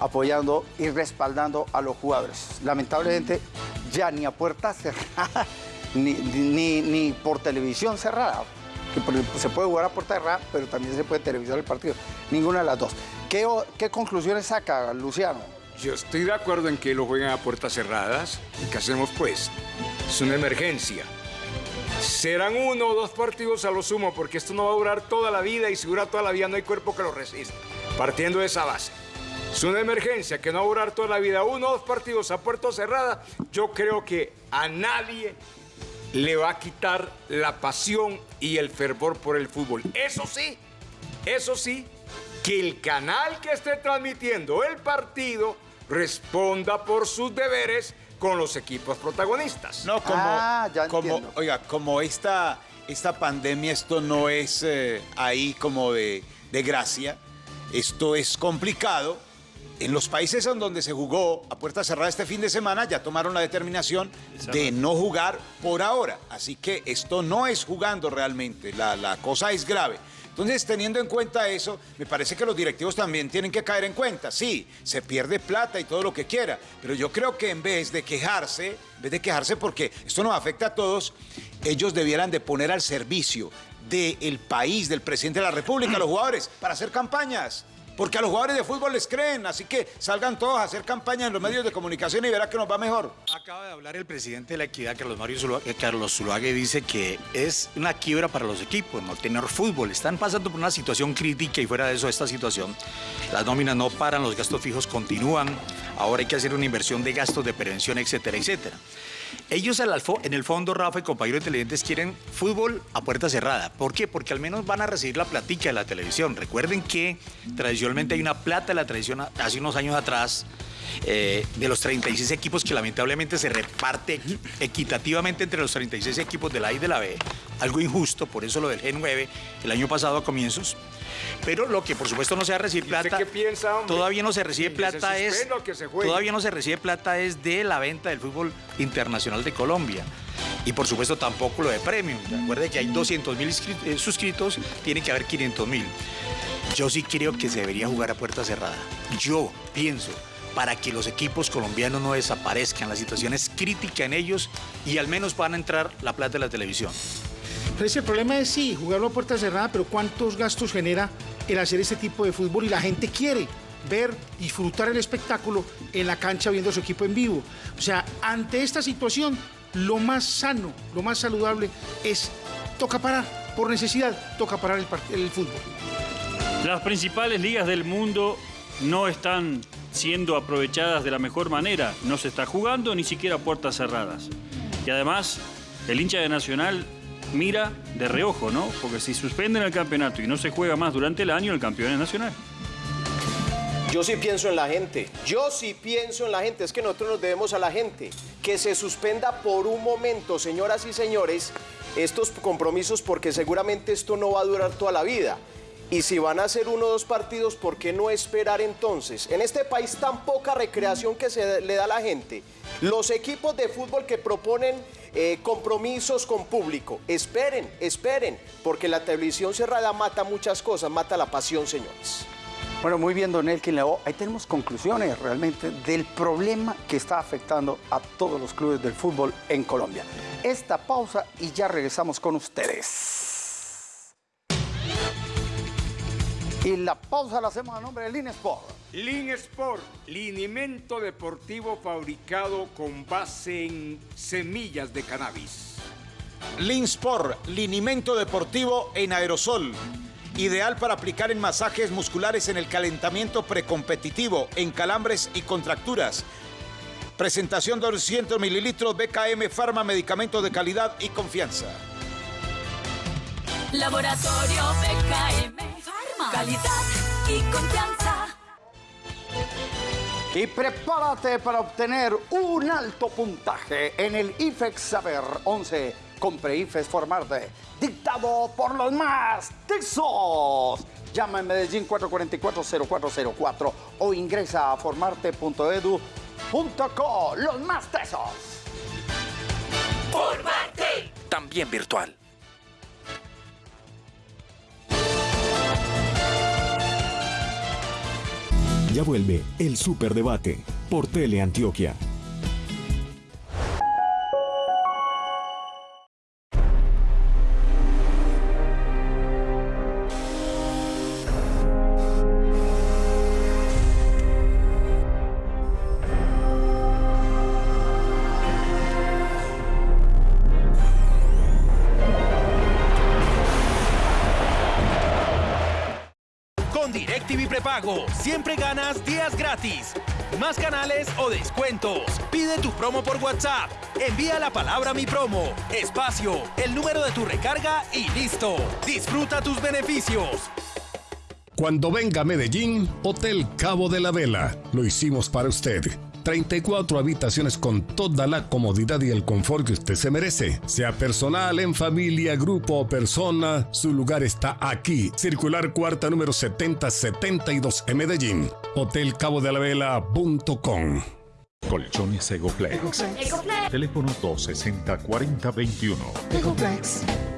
apoyando y respaldando a los jugadores. Lamentablemente ya ni a puerta cerrada, *laughs* ni, ni, ni por televisión cerrada. que Se puede jugar a puerta cerrada, pero también se puede televisar el partido. Ninguna de las dos. ¿Qué, o- qué conclusiones saca Luciano? Yo estoy de acuerdo en que lo jueguen a puertas cerradas. ¿Y ¿Qué hacemos pues? Es una emergencia. Serán uno o dos partidos a lo sumo, porque esto no va a durar toda la vida y si toda la vida no hay cuerpo que lo resista. Partiendo de esa base. Es una emergencia que no va a durar toda la vida. Uno o dos partidos a puerta cerrada, yo creo que a nadie le va a quitar la pasión y el fervor por el fútbol. Eso sí, eso sí, que el canal que esté transmitiendo el partido responda por sus deberes con los equipos protagonistas. No, como, Ah, como oiga, como esta, esta pandemia, esto no es eh, ahí como de, de gracia, esto es complicado. En los países en donde se jugó a puerta cerrada este fin de semana ya tomaron la determinación de no jugar por ahora. Así que esto no es jugando realmente, la, la cosa es grave. Entonces, teniendo en cuenta eso, me parece que los directivos también tienen que caer en cuenta. Sí, se pierde plata y todo lo que quiera, pero yo creo que en vez de quejarse, en vez de quejarse porque esto nos afecta a todos, ellos debieran de poner al servicio del país, del presidente de la República, los jugadores, para hacer campañas. Porque a los jugadores de fútbol les creen, así que salgan todos a hacer campaña en los medios de comunicación y verá que nos va mejor. Acaba de hablar el presidente de la equidad, Carlos Mario eh, Carlos dice que es una quiebra para los equipos, no tener fútbol. Están pasando por una situación crítica y fuera de eso, esta situación, las nóminas no paran, los gastos fijos continúan, ahora hay que hacer una inversión de gastos de prevención, etcétera, etcétera. Ellos en el fondo, Rafa y compañeros televidentes, quieren fútbol a puerta cerrada. ¿Por qué? Porque al menos van a recibir la platica de la televisión. Recuerden que tradicionalmente hay una plata de la a- hace unos años atrás. Eh, de los 36 equipos que lamentablemente se reparte equi- equitativamente entre los 36 equipos de la A y de la B, algo injusto, por eso lo del G9 el año pasado a comienzos, pero lo que por supuesto no se va a recibir ¿Y usted plata, qué piensa, hombre? todavía no se recibe ¿Que se plata es, que se todavía no se recibe plata es de la venta del fútbol internacional de Colombia. Y por supuesto tampoco lo de premium. Recuerde que hay 200 mil suscritos, tiene que haber 500 mil. Yo sí creo que se debería jugar a puerta cerrada. Yo pienso, para que los equipos colombianos no desaparezcan, la situación es crítica en ellos y al menos puedan entrar la plata de la televisión. Pero ese problema es sí, jugarlo a puerta cerrada, pero ¿cuántos gastos genera el hacer este tipo de fútbol? Y la gente quiere ver, disfrutar el espectáculo en la cancha viendo a su equipo en vivo. O sea, ante esta situación, lo más sano, lo más saludable es toca parar, por necesidad, toca parar el, el fútbol. Las principales ligas del mundo no están siendo aprovechadas de la mejor manera. No se está jugando ni siquiera puertas cerradas. Y además, el hincha de Nacional mira de reojo, ¿no? Porque si suspenden el campeonato y no se juega más durante el año, el campeón es Nacional. Yo sí pienso en la gente. Yo sí pienso en la gente. Es que nosotros nos debemos a la gente. Que se suspenda por un momento, señoras y señores, estos compromisos porque seguramente esto no va a durar toda la vida. Y si van a hacer uno o dos partidos, ¿por qué no esperar entonces? En este país tan poca recreación que se le da a la gente. Los equipos de fútbol que proponen eh, compromisos con público, esperen, esperen, porque la televisión cerrada mata muchas cosas, mata la pasión, señores. Bueno, muy bien, don Elkin Leo. Ahí tenemos conclusiones realmente del problema que está afectando a todos los clubes del fútbol en Colombia. Esta pausa y ya regresamos con ustedes. Y la pausa la hacemos a nombre de Line Sport. Lin Sport, linimento deportivo fabricado con base en semillas de cannabis. Linsport, linimento deportivo en aerosol. Ideal para aplicar en masajes musculares en el calentamiento precompetitivo, en calambres y contracturas. Presentación 200 mililitros BKM Pharma, medicamento de calidad y confianza. Laboratorio BKM Pharma. Calidad y confianza. Y prepárate para obtener un alto puntaje en el IFEX Saber 11. Compre IFEX Formarte, dictado por los más tesos. Llama en Medellín 444-0404 o ingresa a formarte.edu.co. Los más tesos. Formarte. También virtual. Ya vuelve el Superdebate por Teleantioquia. Siempre ganas días gratis, más canales o descuentos. Pide tu promo por WhatsApp. Envía la palabra mi promo, espacio, el número de tu recarga y listo. Disfruta tus beneficios. Cuando venga a Medellín, Hotel Cabo de la Vela. Lo hicimos para usted. 34 habitaciones con toda la comodidad y el confort que usted se merece. Sea personal, en familia, grupo o persona, su lugar está aquí. Circular cuarta número 7072 en Medellín. Hotelcabodelavela.com Colchones Egoplex. Ecoplex. Teléfono 260-4021.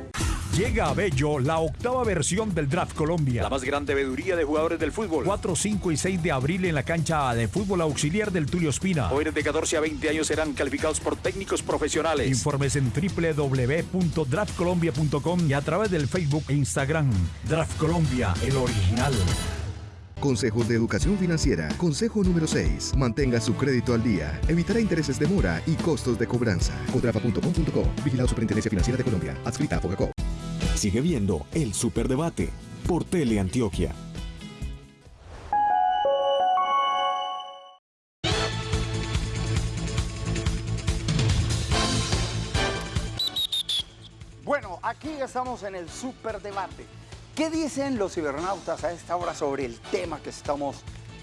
Llega a Bello la octava versión del Draft Colombia. La más grande veeduría de jugadores del fútbol. 4, 5 y 6 de abril en la cancha de fútbol auxiliar del Tulio Espina. Jóvenes de 14 a 20 años serán calificados por técnicos profesionales. Informes en www.draftcolombia.com y a través del Facebook e Instagram. Draft Colombia, el original. Consejos de Educación Financiera. Consejo número 6. Mantenga su crédito al día. Evitará intereses de mora y costos de cobranza. Contrafa.com.co. Vigilado Superintendencia Financiera de Colombia. Adscrita a Fogacop. Sigue viendo el Superdebate por Teleantioquia. Bueno, aquí estamos en el superdebate. ¿Qué dicen los cibernautas a esta hora sobre el tema que estamos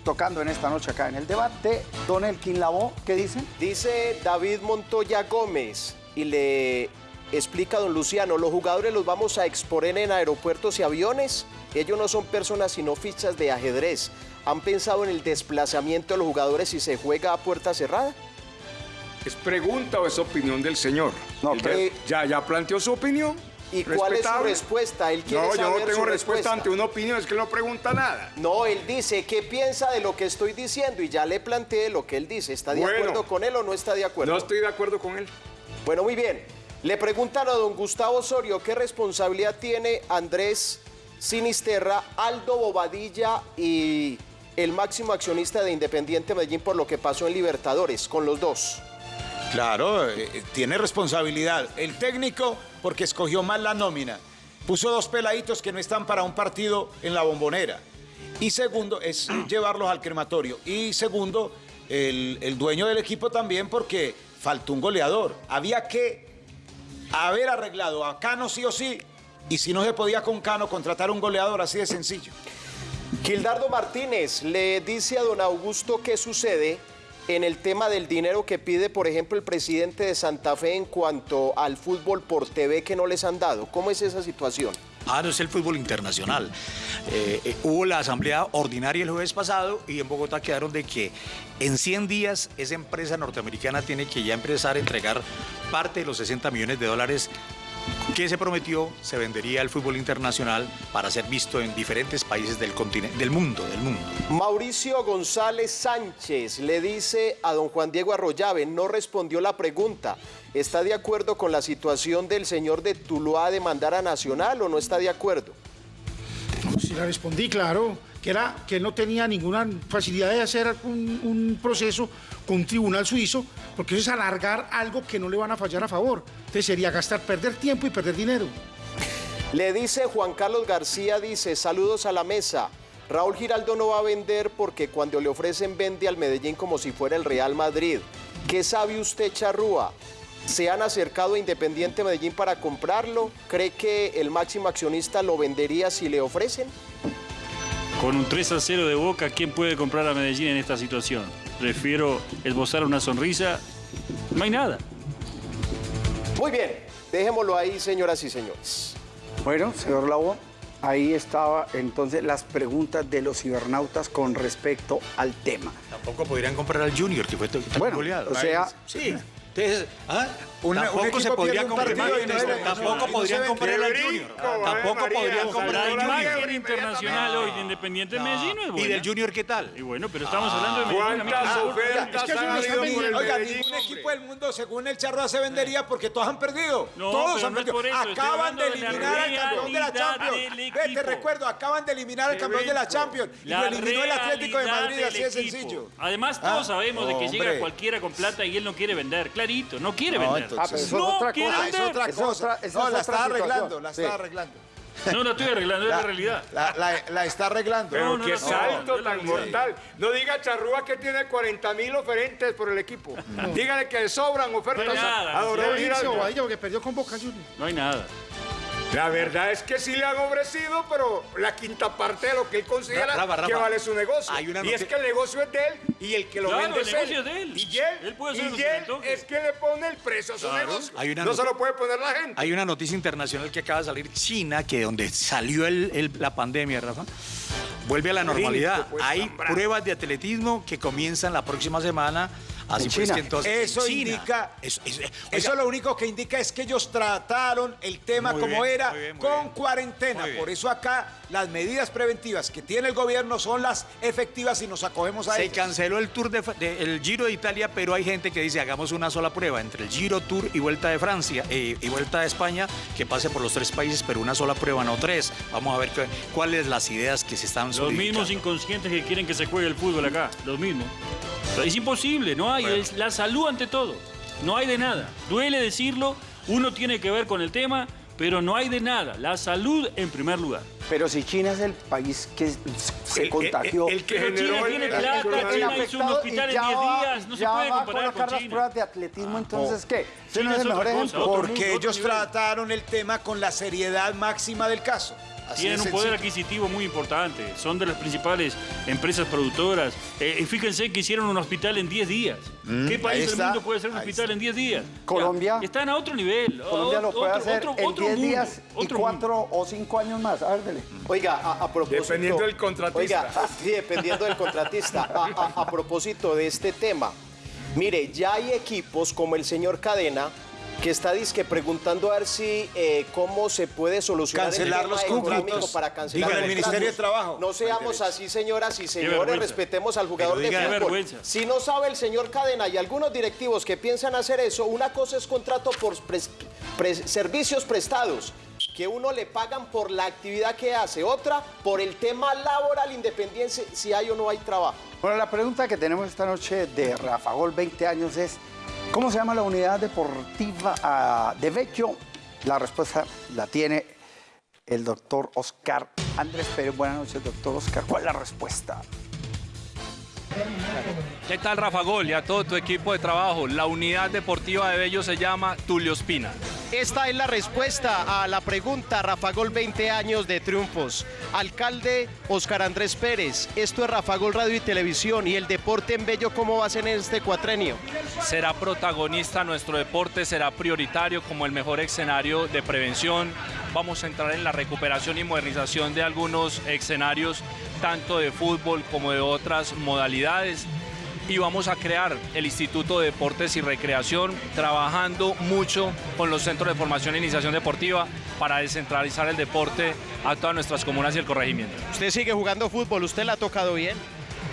tocando en esta noche acá en el debate? Don Elkin Lavó, ¿qué dicen? Dice David Montoya Gómez y le explica don Luciano, los jugadores los vamos a exponer en aeropuertos y aviones. Ellos no son personas sino fichas de ajedrez. ¿Han pensado en el desplazamiento de los jugadores si se juega a puerta cerrada? ¿Es pregunta o es opinión del señor? No, pero- ya, ya planteó su opinión. ¿Y cuál es su respuesta? Él quiere No, yo no tengo respuesta respuesta. ante una opinión, es que no pregunta nada. No, él dice, ¿qué piensa de lo que estoy diciendo? Y ya le planteé lo que él dice. ¿Está de Bueno. acuerdo con él o no está de acuerdo? No estoy de acuerdo con él. Bueno, muy bien. Le preguntan a don Gustavo Osorio qué responsabilidad tiene Andrés Sinisterra, Aldo Bobadilla y el máximo accionista de Independiente Medellín por lo que pasó en Libertadores, con los dos. Claro, eh, eh, tiene responsabilidad. El técnico, porque escogió mal la nómina. Puso dos peladitos que no están para un partido en la bombonera. Y segundo, es *clears throat* llevarlos al crematorio. Y segundo, el, el dueño del equipo también, porque faltó un goleador. Había que haber arreglado a Cano sí o sí. Y si no se podía con Cano, contratar un goleador así de sencillo. Gildardo Martínez le dice a don Augusto qué sucede en el tema del dinero que pide, por ejemplo, el presidente de Santa Fe en cuanto al fútbol por TV que no les han dado. ¿Cómo es esa situación? Ah, no es el fútbol internacional. Eh, eh, hubo la asamblea ordinaria el jueves pasado y en Bogotá quedaron de que en 100 días esa empresa norteamericana tiene que ya empezar a entregar parte de los 60 millones de dólares que se prometió se vendería al fútbol internacional para ser visto en diferentes países del continente, del mundo, del mundo. Mauricio González Sánchez le dice a don Juan Diego Arroyave, no respondió la pregunta. ¿Está de acuerdo con la situación del señor de Tuluá de mandar a Nacional o no está de acuerdo? Sí, la respondí, claro, que era que no tenía ninguna facilidad de hacer un, un proceso con un tribunal suizo, porque eso es alargar algo que no le van a fallar a favor. Entonces sería gastar, perder tiempo y perder dinero. Le dice Juan Carlos García, dice, saludos a la mesa. Raúl Giraldo no va a vender porque cuando le ofrecen vende al Medellín como si fuera el Real Madrid. ¿Qué sabe usted, Charrúa? ¿Se han acercado a Independiente Medellín para comprarlo? ¿Cree que el máximo accionista lo vendería si le ofrecen? Con un 3 a 0 de Boca, ¿quién puede comprar a Medellín en esta situación? Prefiero esbozar una sonrisa. No hay nada. Muy bien, dejémoslo ahí, señoras y señores. Bueno, señor Lavó, ahí estaba entonces las preguntas de los cibernautas con respecto al tema. Tampoco podrían comprar al Junior, que fue tan Bueno, goleado. o sea- sí. Entonces, ¿ah? Tampoco se podría comprar, tampoco podrían comprar al Junior. Tampoco podrían comprar al Junior. internacional hoy de Independiente Medellín no es ¿Y del Junior qué tal? Y bueno, pero estamos hablando de Medellín. ¿Cuántas ofertas es que eso han. Oiga, ningún equipo del mundo, según el Charro, se vendería porque todos han perdido. Todos han perdido. Acaban de eliminar al campeón de la Champions. te recuerdo, acaban de eliminar al campeón de la. Champions y lo eliminó el Atlético de Madrid, así de sencillo. Además, todos Ah, sabemos de que llega cualquiera con plata y él no quiere vender. Clarito, no quiere vender. Entonces- Ah, pero eso es no otra cosa. Ah, es otra cosa. otra- no, es la está arreglando, la Sí. está arreglando. No, la estoy arreglando, es la realidad. La, la- la está arreglando. Pero No, no, qué no, no, salto no, tan no, no. mortal. No diga Charrúa que tiene 40 mil oferentes por el equipo. Dígale que sobran ofertas No hay nada, a, no porque perdió con Boca Juniors. No hay nada. La verdad es que sí le han ofrecido, pero la quinta parte de lo que él considera Rafa, Rafa, que vale su negocio. hay una y es que el negocio es de él y el que lo Claro, vende el es él. es de él. Y él, Él puede y él es que le pone el precio a su Claro. negocio. Hay una no se lo puede poner la gente. Hay una noticia internacional que acaba de salir China, que donde salió el- el- la pandemia, Rafa, vuelve a la normalidad. Hay pruebas de atletismo que comienzan la próxima semana. Así En pues China. que entonces. Eso en China. indica- Eso, eso- lo único que indica es que ellos trataron el tema Muy como bien, era muy bien, muy con bien. cuarentena. Muy bien. Por eso acá las medidas preventivas que tiene el gobierno son las efectivas y nos acogemos a se ellas. canceló el Tour de, el Giro de Italia, pero hay gente que dice hagamos una sola prueba entre el Giro Tour y Vuelta de Francia eh, y Vuelta de España, que pase por los tres países, pero una sola prueba, no tres. Vamos a ver cuáles las ideas que se están Los mismos inconscientes que quieren que se juegue el fútbol acá. Los mismos. Es imposible, no hay. Es la salud ante todo. No hay de nada. Duele decirlo, uno tiene que ver con el tema, pero no hay de nada. La salud en primer lugar. Pero si China es el país que se El- contagió. el- el que Pero China tiene plata, China hizo un hospital en 10 días, no se puede va comparar con las China. pruebas de atletismo, entonces, ¿qué? ¿Ese China no es es el mejor cosa, ejemplo? Porque mundo, ellos trataron el tema con la seriedad máxima del caso. Así Tienen un poder sencillo. adquisitivo muy importante, son de las principales empresas productoras. Eh, y fíjense que hicieron un hospital en 10 días. Mm, ¿Qué país del está, mundo puede hacer un hospital en 10 días? Colombia. Ya, están a otro nivel. Colombia lo otro- puede hacer otro- en otro 10 mundo, días y otro 4 o 5 años más. A ver, dele. Oiga, a, a propósito... Dependiendo del contratista. Oiga, *laughs* sí, dependiendo del contratista. A, a- a propósito de este tema, mire, ya hay equipos como el señor Cadena que está disque preguntando a ver si eh, cómo se puede solucionar Cancelar el tema los contratos. para cancelar Diga, el. Ministerio de Trabajo. No seamos así, señoras y señores, respetemos al jugador de fútbol. vergüenza. Si no sabe el señor Cadena y algunos directivos que piensan hacer eso, una cosa es contrato por pres- pres- servicios prestados que uno le pagan por la actividad que hace, otra por el tema laboral independiente, si hay o no hay trabajo. Bueno, la pregunta que tenemos esta noche de Rafa Gol, 20 años, es ¿cómo se llama la unidad deportiva ah, de Vecchio? La respuesta la tiene el doctor Oscar Andrés Pérez. Buenas noches, doctor Oscar. ¿Cuál es la respuesta? ¿Qué tal, Rafa Gol? Y a todo tu equipo de trabajo. La unidad deportiva de Bello se llama Tulio Espina. Esta es la respuesta a la pregunta, Rafa Gol, 20 años de triunfos. Alcalde Oscar Andrés Pérez, esto es Rafa Gol Radio y Televisión y el deporte en Bello, ¿cómo va a ser en este cuatrenio? Será protagonista nuestro deporte, será prioritario como el mejor escenario de prevención. Vamos a entrar en la recuperación y modernización de algunos escenarios, tanto de fútbol como de otras modalidades. Y vamos a crear el Instituto de Deportes y Recreación, trabajando mucho con los centros de formación e iniciación deportiva para descentralizar el deporte a todas nuestras comunas y el corregimiento. Usted sigue jugando fútbol, ¿usted la ha tocado bien?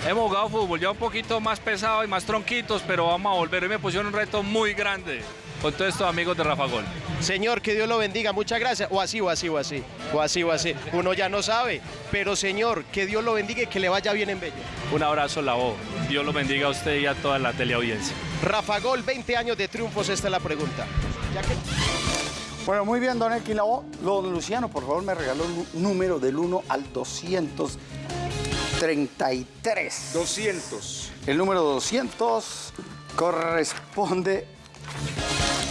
Hemos jugado fútbol ya un poquito más pesado y más tronquitos, pero vamos a volver. Hoy me pusieron un reto muy grande con todos estos amigos de Rafa Gol. Señor, que Dios lo bendiga, muchas gracias. O así, o así, o así, o así, o así. Uno ya no sabe, pero señor, que Dios lo bendiga y que le vaya bien en Bello. Un abrazo, la voz. Dios lo bendiga a usted y a toda la teleaudiencia. Rafa Gol, 20 años de triunfos, esta es la pregunta. Ya que- Bueno, muy bien, don Elkin Lavoe. Don Luciano, por favor, me regaló un número del 1 al 233. 200. El número 200 corresponde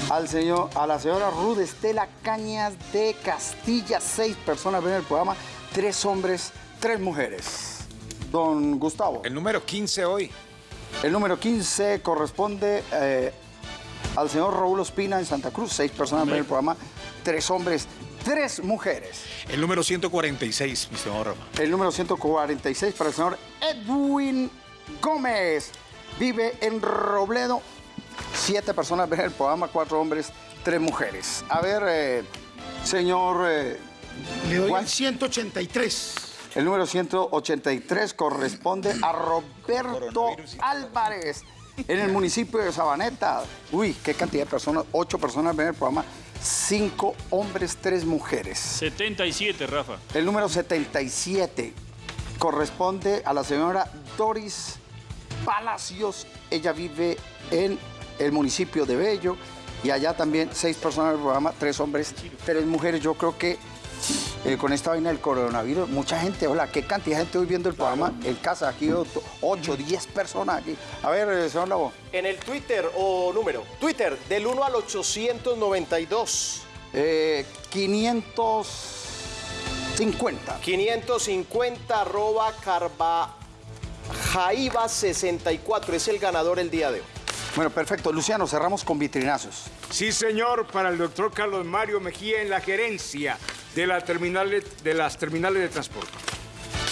al señor, a la señora Ruth Estela Cañas de Castilla. Seis personas ven el programa, tres hombres, tres mujeres. Don Gustavo. El número 15 hoy. El número 15 corresponde eh, al señor Raúl Ospina en Santa Cruz. Seis personas ven el programa, tres hombres, tres mujeres. El número 146, mi señor Rafa. El número 146 para el señor Edwin Gómez. Vive en Robledo. Siete personas ven el programa, cuatro hombres, tres mujeres. A ver, eh, señor... eh, Le doy el 183. El número 183 corresponde a Roberto Álvarez en el municipio de Sabaneta. Uy, qué cantidad de personas. Ocho personas ven el programa. Cinco hombres, tres mujeres. 77, Rafa. El número 77 corresponde a la señora Doris Palacios. Ella vive en el municipio de Bello. Y allá también seis personas del programa, tres hombres, tres mujeres. Yo creo que eh, con esta vaina del coronavirus, mucha gente, hola, qué cantidad de gente hoy viendo el programa en casa, aquí ocho, ocho, diez personas aquí. A ver, eh, señor Lavo. En el Twitter o número, Twitter, del 1 al 892. Eh, 550. 550 arroba Jaiba 64 es el ganador el día de hoy. Bueno, perfecto. Luciano, cerramos con vitrinazos. Sí, señor, para el doctor Carlos Mario Mejía en la gerencia de, la terminal, de las terminales de transporte.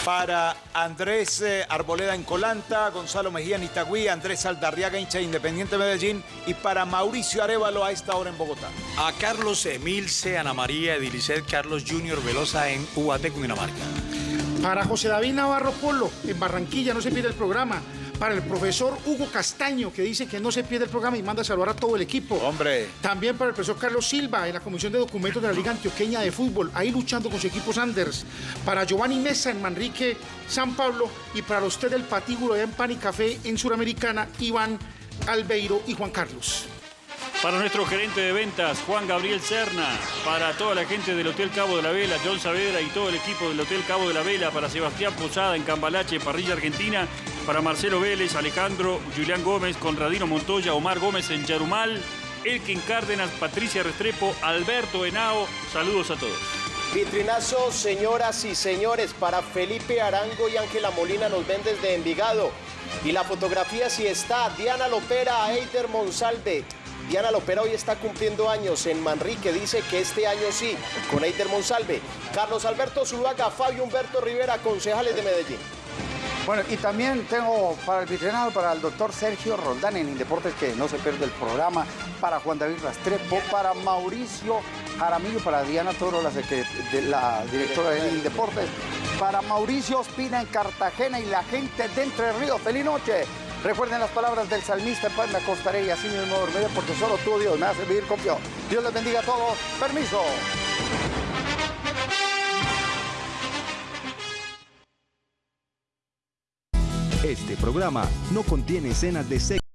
Para Andrés eh, Arboleda en Colanta, Gonzalo Mejía en Itagüí, Andrés Aldarriaga, hincha de Independiente Medellín, y para Mauricio Arevalo a esta hora en Bogotá. A Carlos Emilce, Ana María, Edilicet, Carlos Junior Velosa en Ubaté, Cundinamarca. Para José David Navarro Polo, en Barranquilla, no se pierde el programa. Para el profesor Hugo Castaño, que dice que no se pierde el programa y manda a saludar a todo el equipo. Hombre. También para el profesor Carlos Silva, en la Comisión de Documentos de la Liga Antioqueña de Fútbol, ahí luchando con su equipo Sanders. Para Giovanni Mesa, en Manrique, San Pablo. Y para usted, el patíbulo allá en Pan y Café, en Suramericana, Iván Albeiro y Juan Carlos. Para nuestro gerente de ventas, Juan Gabriel Serna. Para toda la gente del Hotel Cabo de la Vela, John Saavedra y todo el equipo del Hotel Cabo de la Vela. Para Sebastián Posada en Cambalache, Parrilla Argentina. Para Marcelo Vélez, Alejandro, Julián Gómez, Conradino Montoya, Omar Gómez en Yarumal. Elkin Cárdenas, Patricia Restrepo, Alberto Henao. Saludos a todos. Vitrinazo, señoras y señores, para Felipe Arango y Ángela Molina nos ven desde Envigado. Y la fotografía sí está, Diana Lopera Eider Monsalve. Diana Lopera hoy está cumpliendo años en Manrique, dice que este año sí, con Eider Monsalve. Carlos Alberto Zuluaga, Fabio Humberto Rivera, concejales de Medellín. Bueno, y también tengo para el vitrinado, para el doctor Sergio Roldán en Indeportes, que no se pierde el programa, para Juan David Rastrepo, para Mauricio Jaramillo, para Diana Toro, la, la directora de Indeportes, para Mauricio Ospina en Cartagena y la gente de Entre Ríos. ¡Feliz noche! Recuerden las palabras del salmista, pues me acostaré y así mismo dormiré, porque solo tú, Dios, me hace vivir confiado. Dios les bendiga a todos. Permiso. Este programa no contiene escenas de sexo.